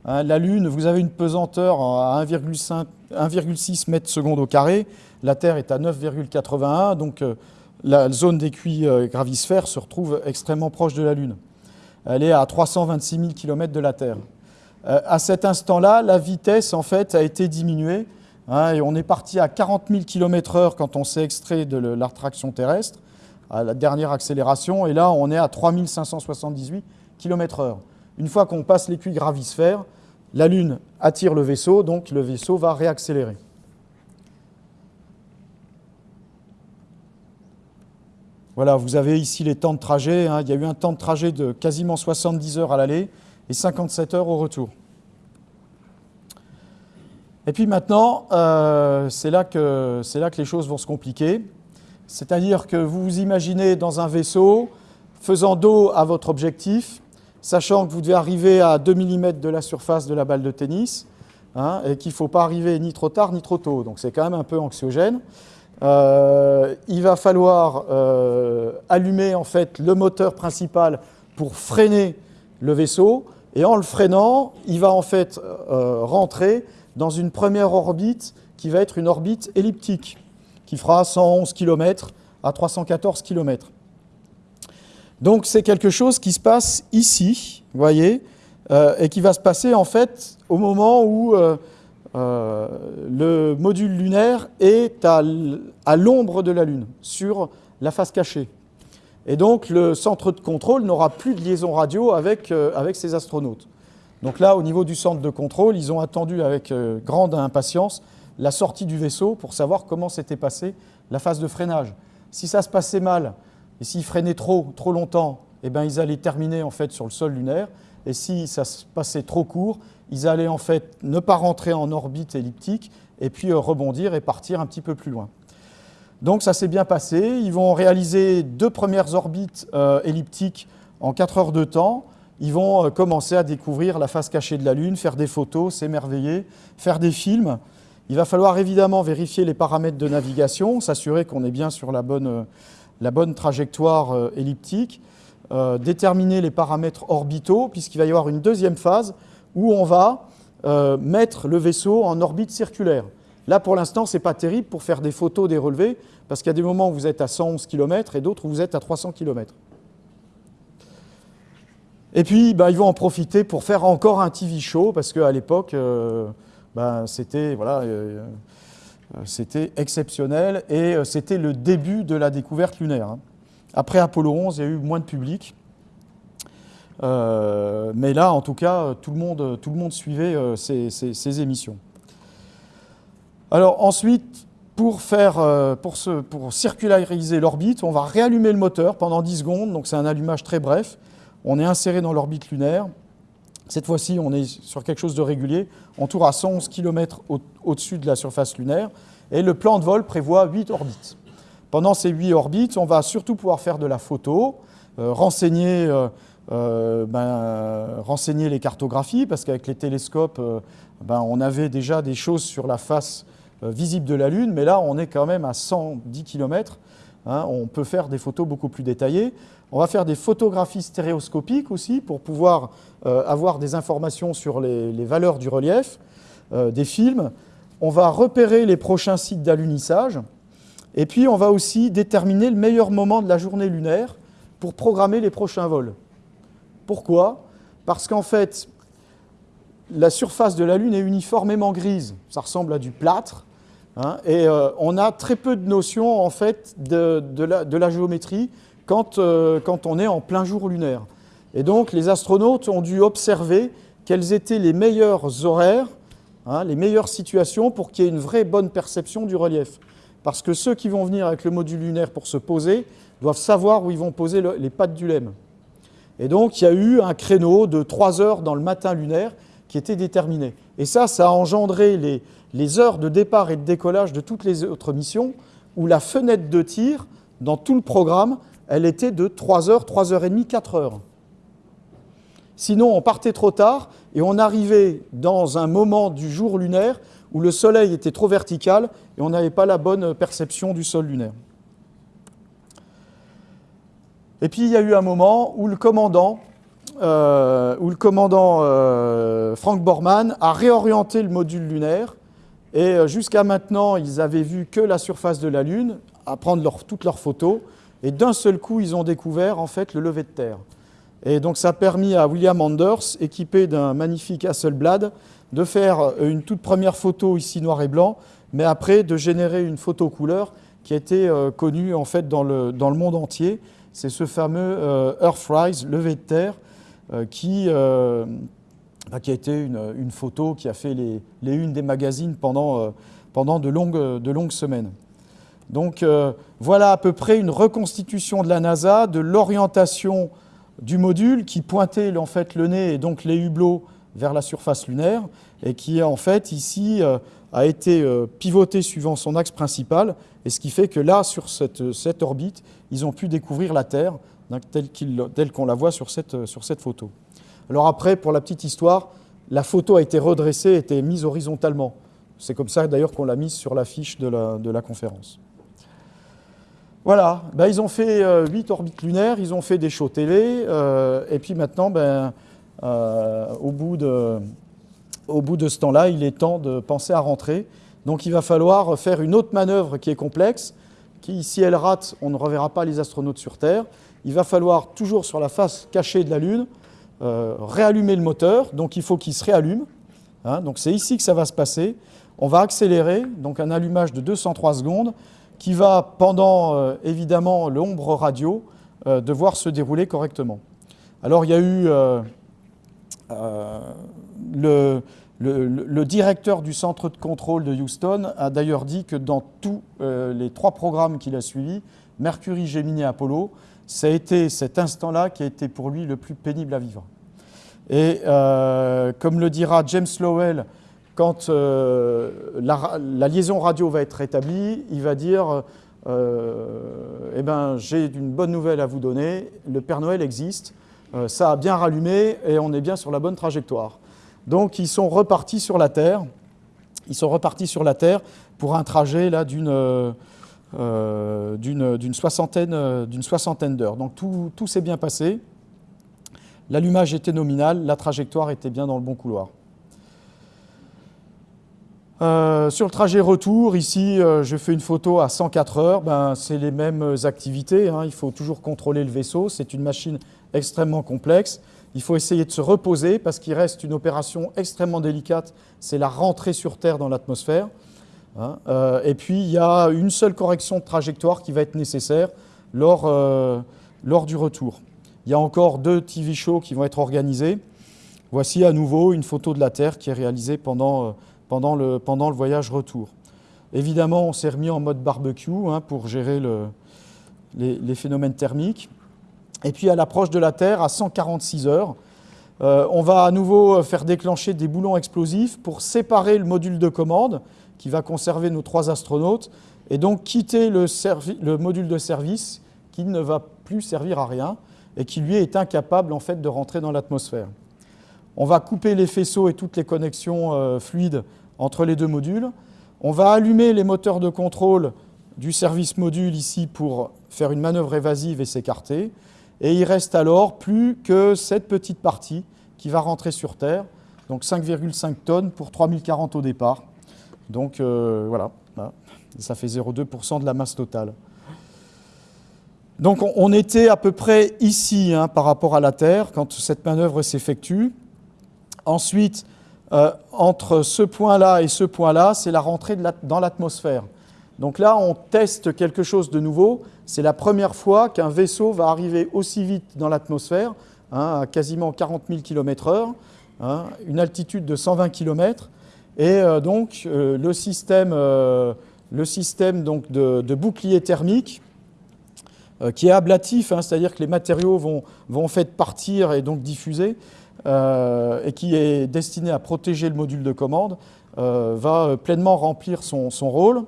Hein, la Lune, vous avez une pesanteur à 1,6 mètres secondes au carré, la Terre est à 9,81, donc euh, la zone d'écuit euh, gravisphère se retrouve extrêmement proche de la Lune. Elle est à 326 000 km de la Terre. À cet instant-là, la vitesse en fait a été diminuée Hein, et on est parti à 40 000 km/h quand on s'est extrait de l'attraction terrestre, à la dernière accélération, et là on est à 3578 km/h. Une fois qu'on passe l'écuit gravisphère, la Lune attire le vaisseau, donc le vaisseau va réaccélérer. Voilà, vous avez ici les temps de trajet. Hein. Il y a eu un temps de trajet de quasiment 70 heures à l'aller et 57 heures au retour. Et puis maintenant, euh, c'est là, que, là que les choses vont se compliquer. C'est-à-dire que vous vous imaginez dans un vaisseau, faisant dos à votre objectif, sachant que vous devez arriver à 2 mm de la surface de la balle de tennis, hein, et qu'il ne faut pas arriver ni trop tard ni trop tôt. Donc c'est quand même un peu anxiogène. Euh, il va falloir euh, allumer en fait le moteur principal pour freiner le vaisseau, et en le freinant, il va en fait rentrer dans une première orbite qui va être une orbite elliptique, qui fera 111 km à 314 km. Donc c'est quelque chose qui se passe ici, vous voyez, euh, et qui va se passer en fait au moment où euh, euh, le module lunaire est à, l'ombre de la Lune, sur la face cachée. Et donc le centre de contrôle n'aura plus de liaison radio avec, ses astronautes. Donc là, au niveau du centre de contrôle, ils ont attendu avec euh, grande impatience la sortie du vaisseau pour savoir comment s'était passée la phase de freinage. Si ça se passait mal, et s'ils freinaient trop, longtemps, eh ben, ils allaient terminer sur le sol lunaire. Et si ça se passait trop court, ils allaient en fait ne pas rentrer en orbite elliptique et puis rebondir et partir un petit peu plus loin. Donc ça s'est bien passé. Ils vont réaliser deux premières orbites elliptiques en 4 heures de temps ils vont euh, commencer à découvrir la face cachée de la Lune, faire des photos, s'émerveiller, faire des films. Il va falloir évidemment vérifier les paramètres de navigation, s'assurer qu'on est bien sur la bonne, euh, la bonne trajectoire euh, elliptique, déterminer les paramètres orbitaux, puisqu'il va y avoir une deuxième phase où on va mettre le vaisseau en orbite circulaire. Là, pour l'instant, ce n'est pas terrible pour faire des photos des relevés, parce qu'il y a des moments où vous êtes à 111 km et d'autres où vous êtes à 300 km. Et puis, bah, ils vont en profiter pour faire encore un TV show, parce qu'à l'époque, euh, bah, c'était voilà, euh, c'était exceptionnel, et euh, c'était le début de la découverte lunaire. Hein. Après Apollo 11, il y a eu moins de public. mais là, en tout cas, tout le monde, tout le monde suivait ces, émissions. Alors ensuite, pour, faire, pour, ce, pour circulariser l'orbite, on va réallumer le moteur pendant 10 secondes, donc c'est un allumage très bref. On est inséré dans l'orbite lunaire. Cette fois-ci, on est sur quelque chose de régulier. On tourne à 111 km au-dessus de la surface lunaire. Et le plan de vol prévoit 8 orbites. Pendant ces 8 orbites, on va surtout pouvoir faire de la photo, euh, renseigner, euh, euh, ben, renseigner, les cartographies, parce qu'avec les télescopes, ben, on avait déjà des choses sur la face visible de la Lune, mais là, on est quand même à 110 km. Hein. on peut faire des photos beaucoup plus détaillées. On va faire des photographies stéréoscopiques aussi pour pouvoir euh, avoir des informations sur les, valeurs du relief, euh, des films. On va repérer les prochains sites d'alunissage. Et puis, on va aussi déterminer le meilleur moment de la journée lunaire pour programmer les prochains vols. Pourquoi? Parce qu'en fait, la surface de la Lune est uniformément grise. Ça ressemble à du plâtre. Hein, et euh, on a très peu de notions en fait, de la géométrie euh, quand, on est en plein jour lunaire. Et donc les astronautes ont dû observer quels étaient les meilleurs horaires, hein, les meilleures situations pour qu'il y ait une vraie bonne perception du relief. Parce que ceux qui vont venir avec le module lunaire pour se poser doivent savoir où ils vont poser les pattes du LEM. Et donc il y a eu un créneau de 3 heures dans le matin lunaire qui était déterminé. Et ça, ça a engendré les, les heures de départ et de décollage de toutes les autres missions, où la fenêtre de tir, dans tout le programme, elle était de 3 heures, 3 heures et demie, 4 heures. Sinon, on partait trop tard et on arrivait dans un moment du jour lunaire où le soleil était trop vertical et on n'avait pas la bonne perception du sol lunaire. Et puis il y a eu un moment où le commandant, euh, où le commandant euh, Frank Borman a réorienté le module lunaire et euh, jusqu'à maintenant ils avaient vu que la surface de la Lune à prendre toutes leurs photos et d'un seul coup, ils ont découvert en fait le lever de terre. Et donc ça a permis à William Anders, équipé d'un magnifique Hasselblad, de faire euh, une toute première photo ici noir et blanc, mais après de générer une photo couleur qui a été euh, connue en fait dans le, monde entier. C'est ce fameux Earthrise, lever de terre, qui, bah, qui a été une, photo qui a fait les, les unes des magazines pendant, pendant de, longues, de longues semaines. Donc euh, voilà à peu près une reconstitution de la NASA, de l'orientation du module qui pointait en fait le nez et donc les hublots vers la surface lunaire et qui en fait ici euh, a été euh, pivoté suivant son axe principal et ce qui fait que là sur cette, cette orbite ils ont pu découvrir la Terre telle qu'on la voit sur cette, sur cette photo. Alors après pour la petite histoire la photo a été redressée, a été mise horizontalement. C'est comme ça d'ailleurs qu'on l'a mise sur l'affiche de la, de la conférence. Voilà, ben, ils ont fait euh, 8 orbites lunaires, ils ont fait des shows télé, euh, et puis maintenant, ben, euh, au, bout de, au bout de ce temps-là, il est temps de penser à rentrer. Donc il va falloir faire une autre manœuvre qui est complexe, qui, si elle rate, on ne reverra pas les astronautes sur Terre. Il va falloir, toujours sur la face cachée de la Lune, réallumer le moteur, donc il faut qu'il se réallume. Hein, donc c'est ici que ça va se passer. On va accélérer, donc un allumage de 203 secondes, qui va, pendant euh, évidemment l'ombre radio, euh, devoir se dérouler correctement. Alors il y a eu euh, le, le, directeur du centre de contrôle de Houston a d'ailleurs dit que dans tous les trois programmes qu'il a suivis, Mercury, Gemini et Apollo, ça a été cet instant-là qui a été pour lui le plus pénible à vivre. Et euh, comme le dira James Lowell, quand euh, la, liaison radio va être rétablie, il va dire euh, Eh ben, j'ai une bonne nouvelle à vous donner, le Père Noël existe, ça a bien rallumé et on est bien sur la bonne trajectoire. Donc ils sont repartis sur la Terre, ils sont repartis sur la Terre pour un trajet là d'une d'une soixantaine, soixantaine d'heures. Donc tout, s'est bien passé. L'allumage était nominal, la trajectoire était bien dans le bon couloir. Euh, sur le trajet retour, ici, euh, je fais une photo à 104 heures. Ben, c'est les mêmes activités. Hein. Il faut toujours contrôler le vaisseau. C'est une machine extrêmement complexe. Il faut essayer de se reposer parce qu'il reste une opération extrêmement délicate. C'est la rentrée sur Terre dans l'atmosphère. Hein. Euh, et puis, il y a une seule correction de trajectoire qui va être nécessaire lors, lors du retour. Il y a encore deux TV shows qui vont être organisés. Voici à nouveau une photo de la Terre qui est réalisée pendant, euh, pendant, le, pendant le voyage retour. Évidemment, on s'est remis en mode barbecue hein, pour gérer le, les, phénomènes thermiques. Et puis à l'approche de la Terre, à 146 heures, euh, on va à nouveau euh, faire déclencher des boulons explosifs pour séparer le module de commande qui va conserver nos trois astronautes et donc quitter le, le module de service qui ne va plus servir à rien et qui lui est incapable en fait de rentrer dans l'atmosphère. On va couper les faisceaux et toutes les connexions euh, fluides entre les deux modules. On va allumer les moteurs de contrôle du service module ici pour faire une manœuvre évasive et s'écarter. Et il reste alors plus que cette petite partie qui va rentrer sur Terre, donc 5,5 tonnes pour 3040 au départ. Donc euh, voilà, ça fait 0,2% de la masse totale. Donc on était à peu près ici hein, par rapport à la Terre quand cette manœuvre s'effectue. Ensuite, euh, entre ce point-là et ce point-là, c'est la rentrée dans l'atmosphère. Donc là, on teste quelque chose de nouveau. C'est la première fois qu'un vaisseau va arriver aussi vite dans l'atmosphère, hein, à quasiment 40 000 km/h, une altitude de 120 km. Et euh, donc, euh, le système, le système donc, de bouclier thermique euh, qui est ablatif, hein, c'est-à-dire que les matériaux vont, vont en fait partir et donc diffuser, euh, et qui est destiné à protéger le module de commande, euh, va pleinement remplir son, son rôle.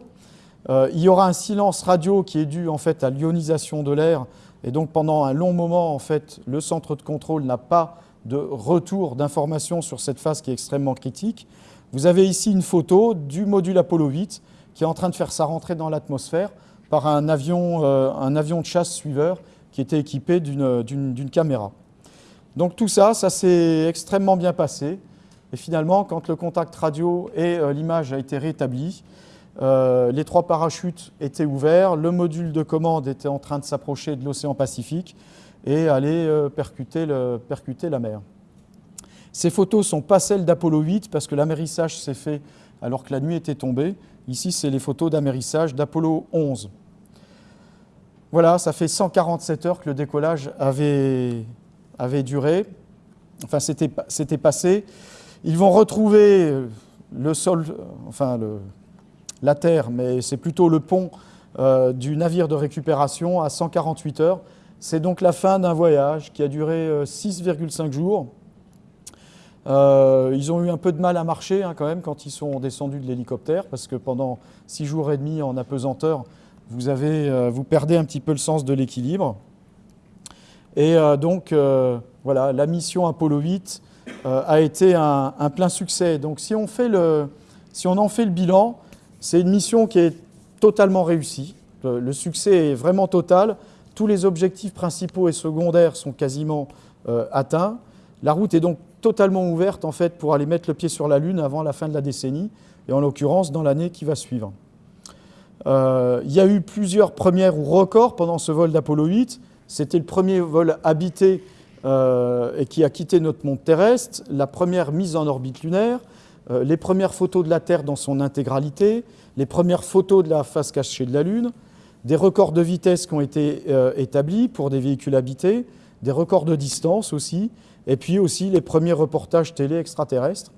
il y aura un silence radio qui est dû en fait à l'ionisation de l'air, et donc pendant un long moment, en fait, le centre de contrôle n'a pas de retour d'informations sur cette phase qui est extrêmement critique. Vous avez ici une photo du module Apollo 8 qui est en train de faire sa rentrée dans l'atmosphère par un avion, euh, de chasse suiveur qui était équipé d'une caméra. Donc tout ça, ça s'est extrêmement bien passé. Et finalement, quand le contact radio et euh, l'image a été rétabli, euh, les trois parachutes étaient ouverts, le module de commande était en train de s'approcher de l'océan Pacifique et le, percuter, la mer. Ces photos ne sont pas celles d'Apollo 8 parce que l'amérissage s'est fait alors que la nuit était tombée. Ici, c'est les photos d'amérissage d'Apollo 11. Voilà, ça fait 147 heures que le décollage avait, duré, enfin c'était passé. Ils vont retrouver le sol, enfin le, la terre, mais c'est plutôt le pont euh, du navire de récupération à 148 heures. C'est donc la fin d'un voyage qui a duré 6,5 euh, jours. Euh, ils ont eu un peu de mal à marcher hein, quand même quand ils sont descendus de l'hélicoptère, parce que pendant 6 jours et demi en apesanteur, vous, avez, euh, vous perdez un petit peu le sens de l'équilibre. Et euh, donc, voilà, la mission Apollo 8 a été un, plein succès. Donc, si on, fait le, si on en fait le bilan, c'est une mission qui est totalement réussie. Le, succès est vraiment total. Tous les objectifs principaux et secondaires sont quasiment atteints. La route est donc totalement ouverte en fait pour aller mettre le pied sur la Lune avant la fin de la décennie, et en l'occurrence dans l'année qui va suivre. Euh, il y a eu plusieurs premières ou records pendant ce vol d'Apollo 8. C'était le premier vol habité euh, et qui a quitté notre monde terrestre, la première mise en orbite lunaire, euh, les premières photos de la Terre dans son intégralité, les premières photos de la face cachée de la Lune, des records de vitesse qui ont été établis pour des véhicules habités, des records de distance aussi, et puis aussi les premiers reportages télé extraterrestres.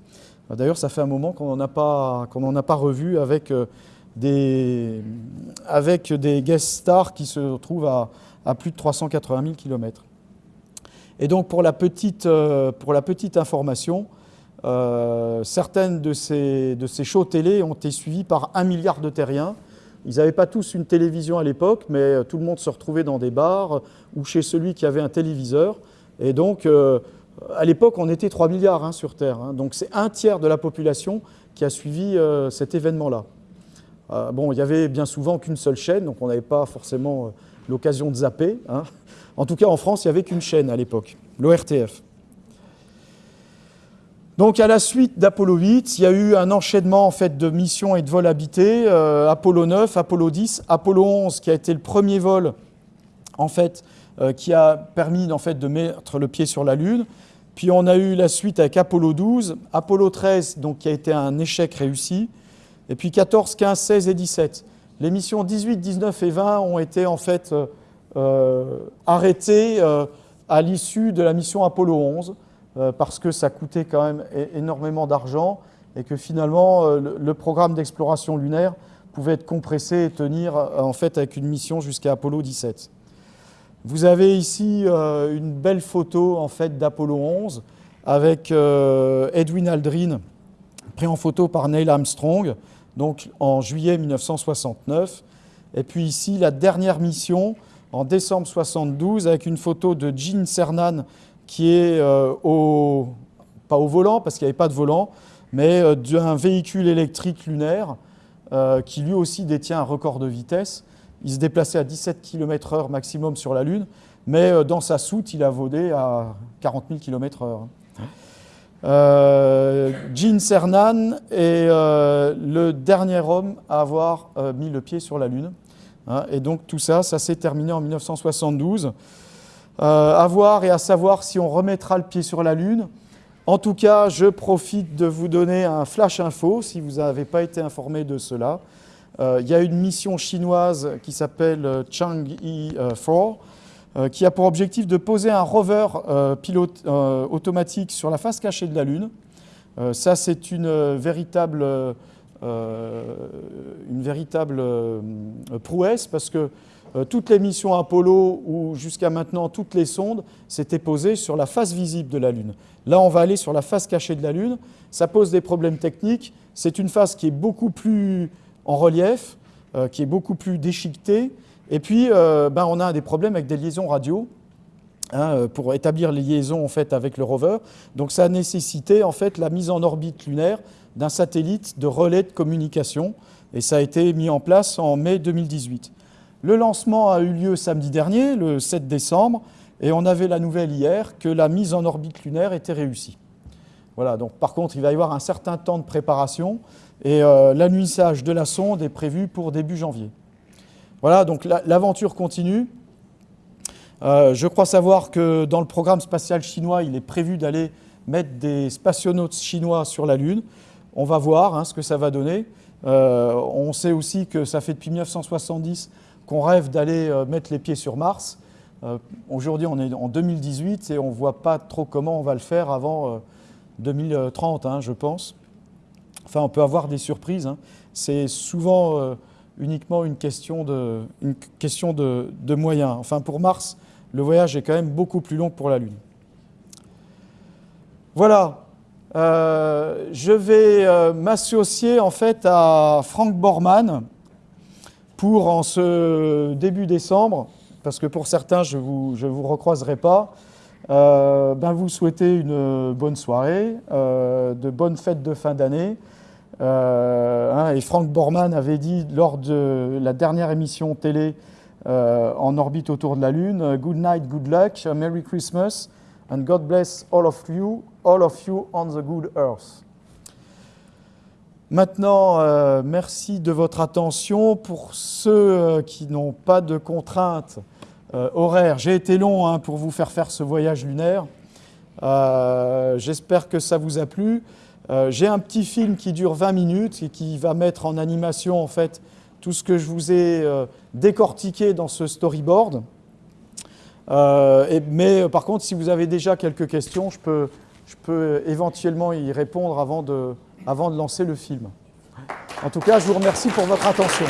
D'ailleurs, ça fait un moment qu'on n'en a, pas revu avec des, avec guest stars qui se trouvent à, plus de 380 000 km. Et donc pour la petite, pour la petite information, certaines de ces, de ces shows télé ont été suivies par un milliard de terriens. Ils n'avaient pas tous une télévision à l'époque, mais tout le monde se retrouvait dans des bars ou chez celui qui avait un téléviseur. Et donc, à l'époque, on était 3 milliards hein, sur Terre. Hein. donc c'est un tiers de la population qui a suivi euh, cet événement-là. Euh, bon, il y avait bien souvent qu'une seule chaîne, donc on n'avait pas forcément euh, l'occasion de zapper. Hein. En tout cas, en France, il n'y avait qu'une chaîne à l'époque, l'ORTF. Donc à la suite d'Apollo 8, il y a eu un enchaînement en fait, de missions et de vols habités. Apollo 9, Apollo 10, Apollo 11 qui a été le premier vol en fait, qui a permis en fait, de mettre le pied sur la Lune. Puis on a eu la suite avec Apollo 12, Apollo 13, donc, qui a été un échec réussi, et puis 14, 15, 16 et 17. Les missions 18, 19 et 20 ont été en fait euh, euh, arrêtées euh, à l'issue de la mission Apollo 11, parce que ça coûtait quand même énormément d'argent et que finalement le, programme d'exploration lunaire pouvait être compressé et tenir en fait avec une mission jusqu'à Apollo 17. Vous avez ici euh, une belle photo en fait d'Apollo 11 avec euh, Edwin Aldrin pris en photo par Neil Armstrong donc en juillet 1969 et puis ici la dernière mission en décembre 72 avec une photo de Gene Cernan qui est euh, au pas au volant parce qu'il n'y avait pas de volant mais d'un véhicule électrique lunaire qui lui aussi détient un record de vitesse il se déplaçait à 17 km/h maximum sur la Lune, mais euh, dans sa soute, il a vaudé à 40 000 km/h. Gene Cernan est euh, le dernier homme à avoir euh, mis le pied sur la Lune. Hein, et donc tout ça, ça s'est terminé en 1972. À voir et à savoir si on remettra le pied sur la Lune. En tout cas, je profite de vous donner un flash info si vous n'avez pas été informé de cela. Euh, il y a une mission chinoise qui s'appelle euh, Chang'e 4 euh, qui a pour objectif de poser un rover pilote automatique sur la face cachée de la Lune. ça, c'est une véritable, une véritable prouesse parce que toutes les missions Apollo ou jusqu'à maintenant toutes les sondes s'étaient posées sur la face visible de la Lune. Là, on va aller sur la face cachée de la Lune. Ça pose des problèmes techniques. C'est une face qui est beaucoup plus en relief, euh, qui est beaucoup plus déchiqueté. Et puis, euh, ben, on a des problèmes avec des liaisons radio. Hein, euh, pour établir les liaisons en fait, avec le rover. Donc ça a nécessité en fait, la mise en orbite lunaire d'un satellite de relais de communication et ça a été mis en place en mai 2018. Le lancement a eu lieu samedi dernier, le 7 décembre, et on avait la nouvelle hier que la mise en orbite lunaire était réussie. Voilà, donc par contre, il va y avoir un certain temps de préparation et euh, de la sonde est prévu pour début janvier. Voilà, donc l'aventure continue. Euh, je crois savoir que dans le programme spatial chinois, il est prévu d'aller mettre des spationautes chinois sur la Lune. On va voir hein, ce que ça va donner. Euh, on sait aussi que ça fait depuis 1970 qu'on rêve d'aller euh, mettre les pieds sur Mars. Aujourd'hui, on est en 2018 et on ne voit pas trop comment on va le faire avant 2030, hein, je pense. Enfin, on peut avoir des surprises. Hein. C'est souvent euh, uniquement une question, de, moyens. Enfin, pour Mars, le voyage est quand même beaucoup plus long que pour la Lune. Voilà. Euh, je vais euh, m'associer en fait à Frank Borman pour en ce début décembre, parce que pour certains, je ne vous, je recroiserai pas, ben vous souhaiter une bonne soirée, de bonnes fêtes de fin d'année, euh, hein, et Frank Borman avait dit lors de la dernière émission télé euh, en orbite autour de la Lune, euh, Good night, good luck, Merry Christmas, and God bless all of you, all of you on the good earth. Maintenant, merci de votre attention. Pour ceux qui n'ont pas de contraintes horaires, j'ai été long hein, pour vous faire faire ce voyage lunaire. J'espère que ça vous a plu. Euh, j'ai un petit film qui dure 20 minutes et qui va mettre en animation en fait tout ce que je vous ai euh, décortiqué dans ce storyboard. Euh, mais par contre, si vous avez déjà quelques questions, je peux, je peux éventuellement y répondre avant de, avant de lancer le film. En tout cas, je vous remercie pour votre attention.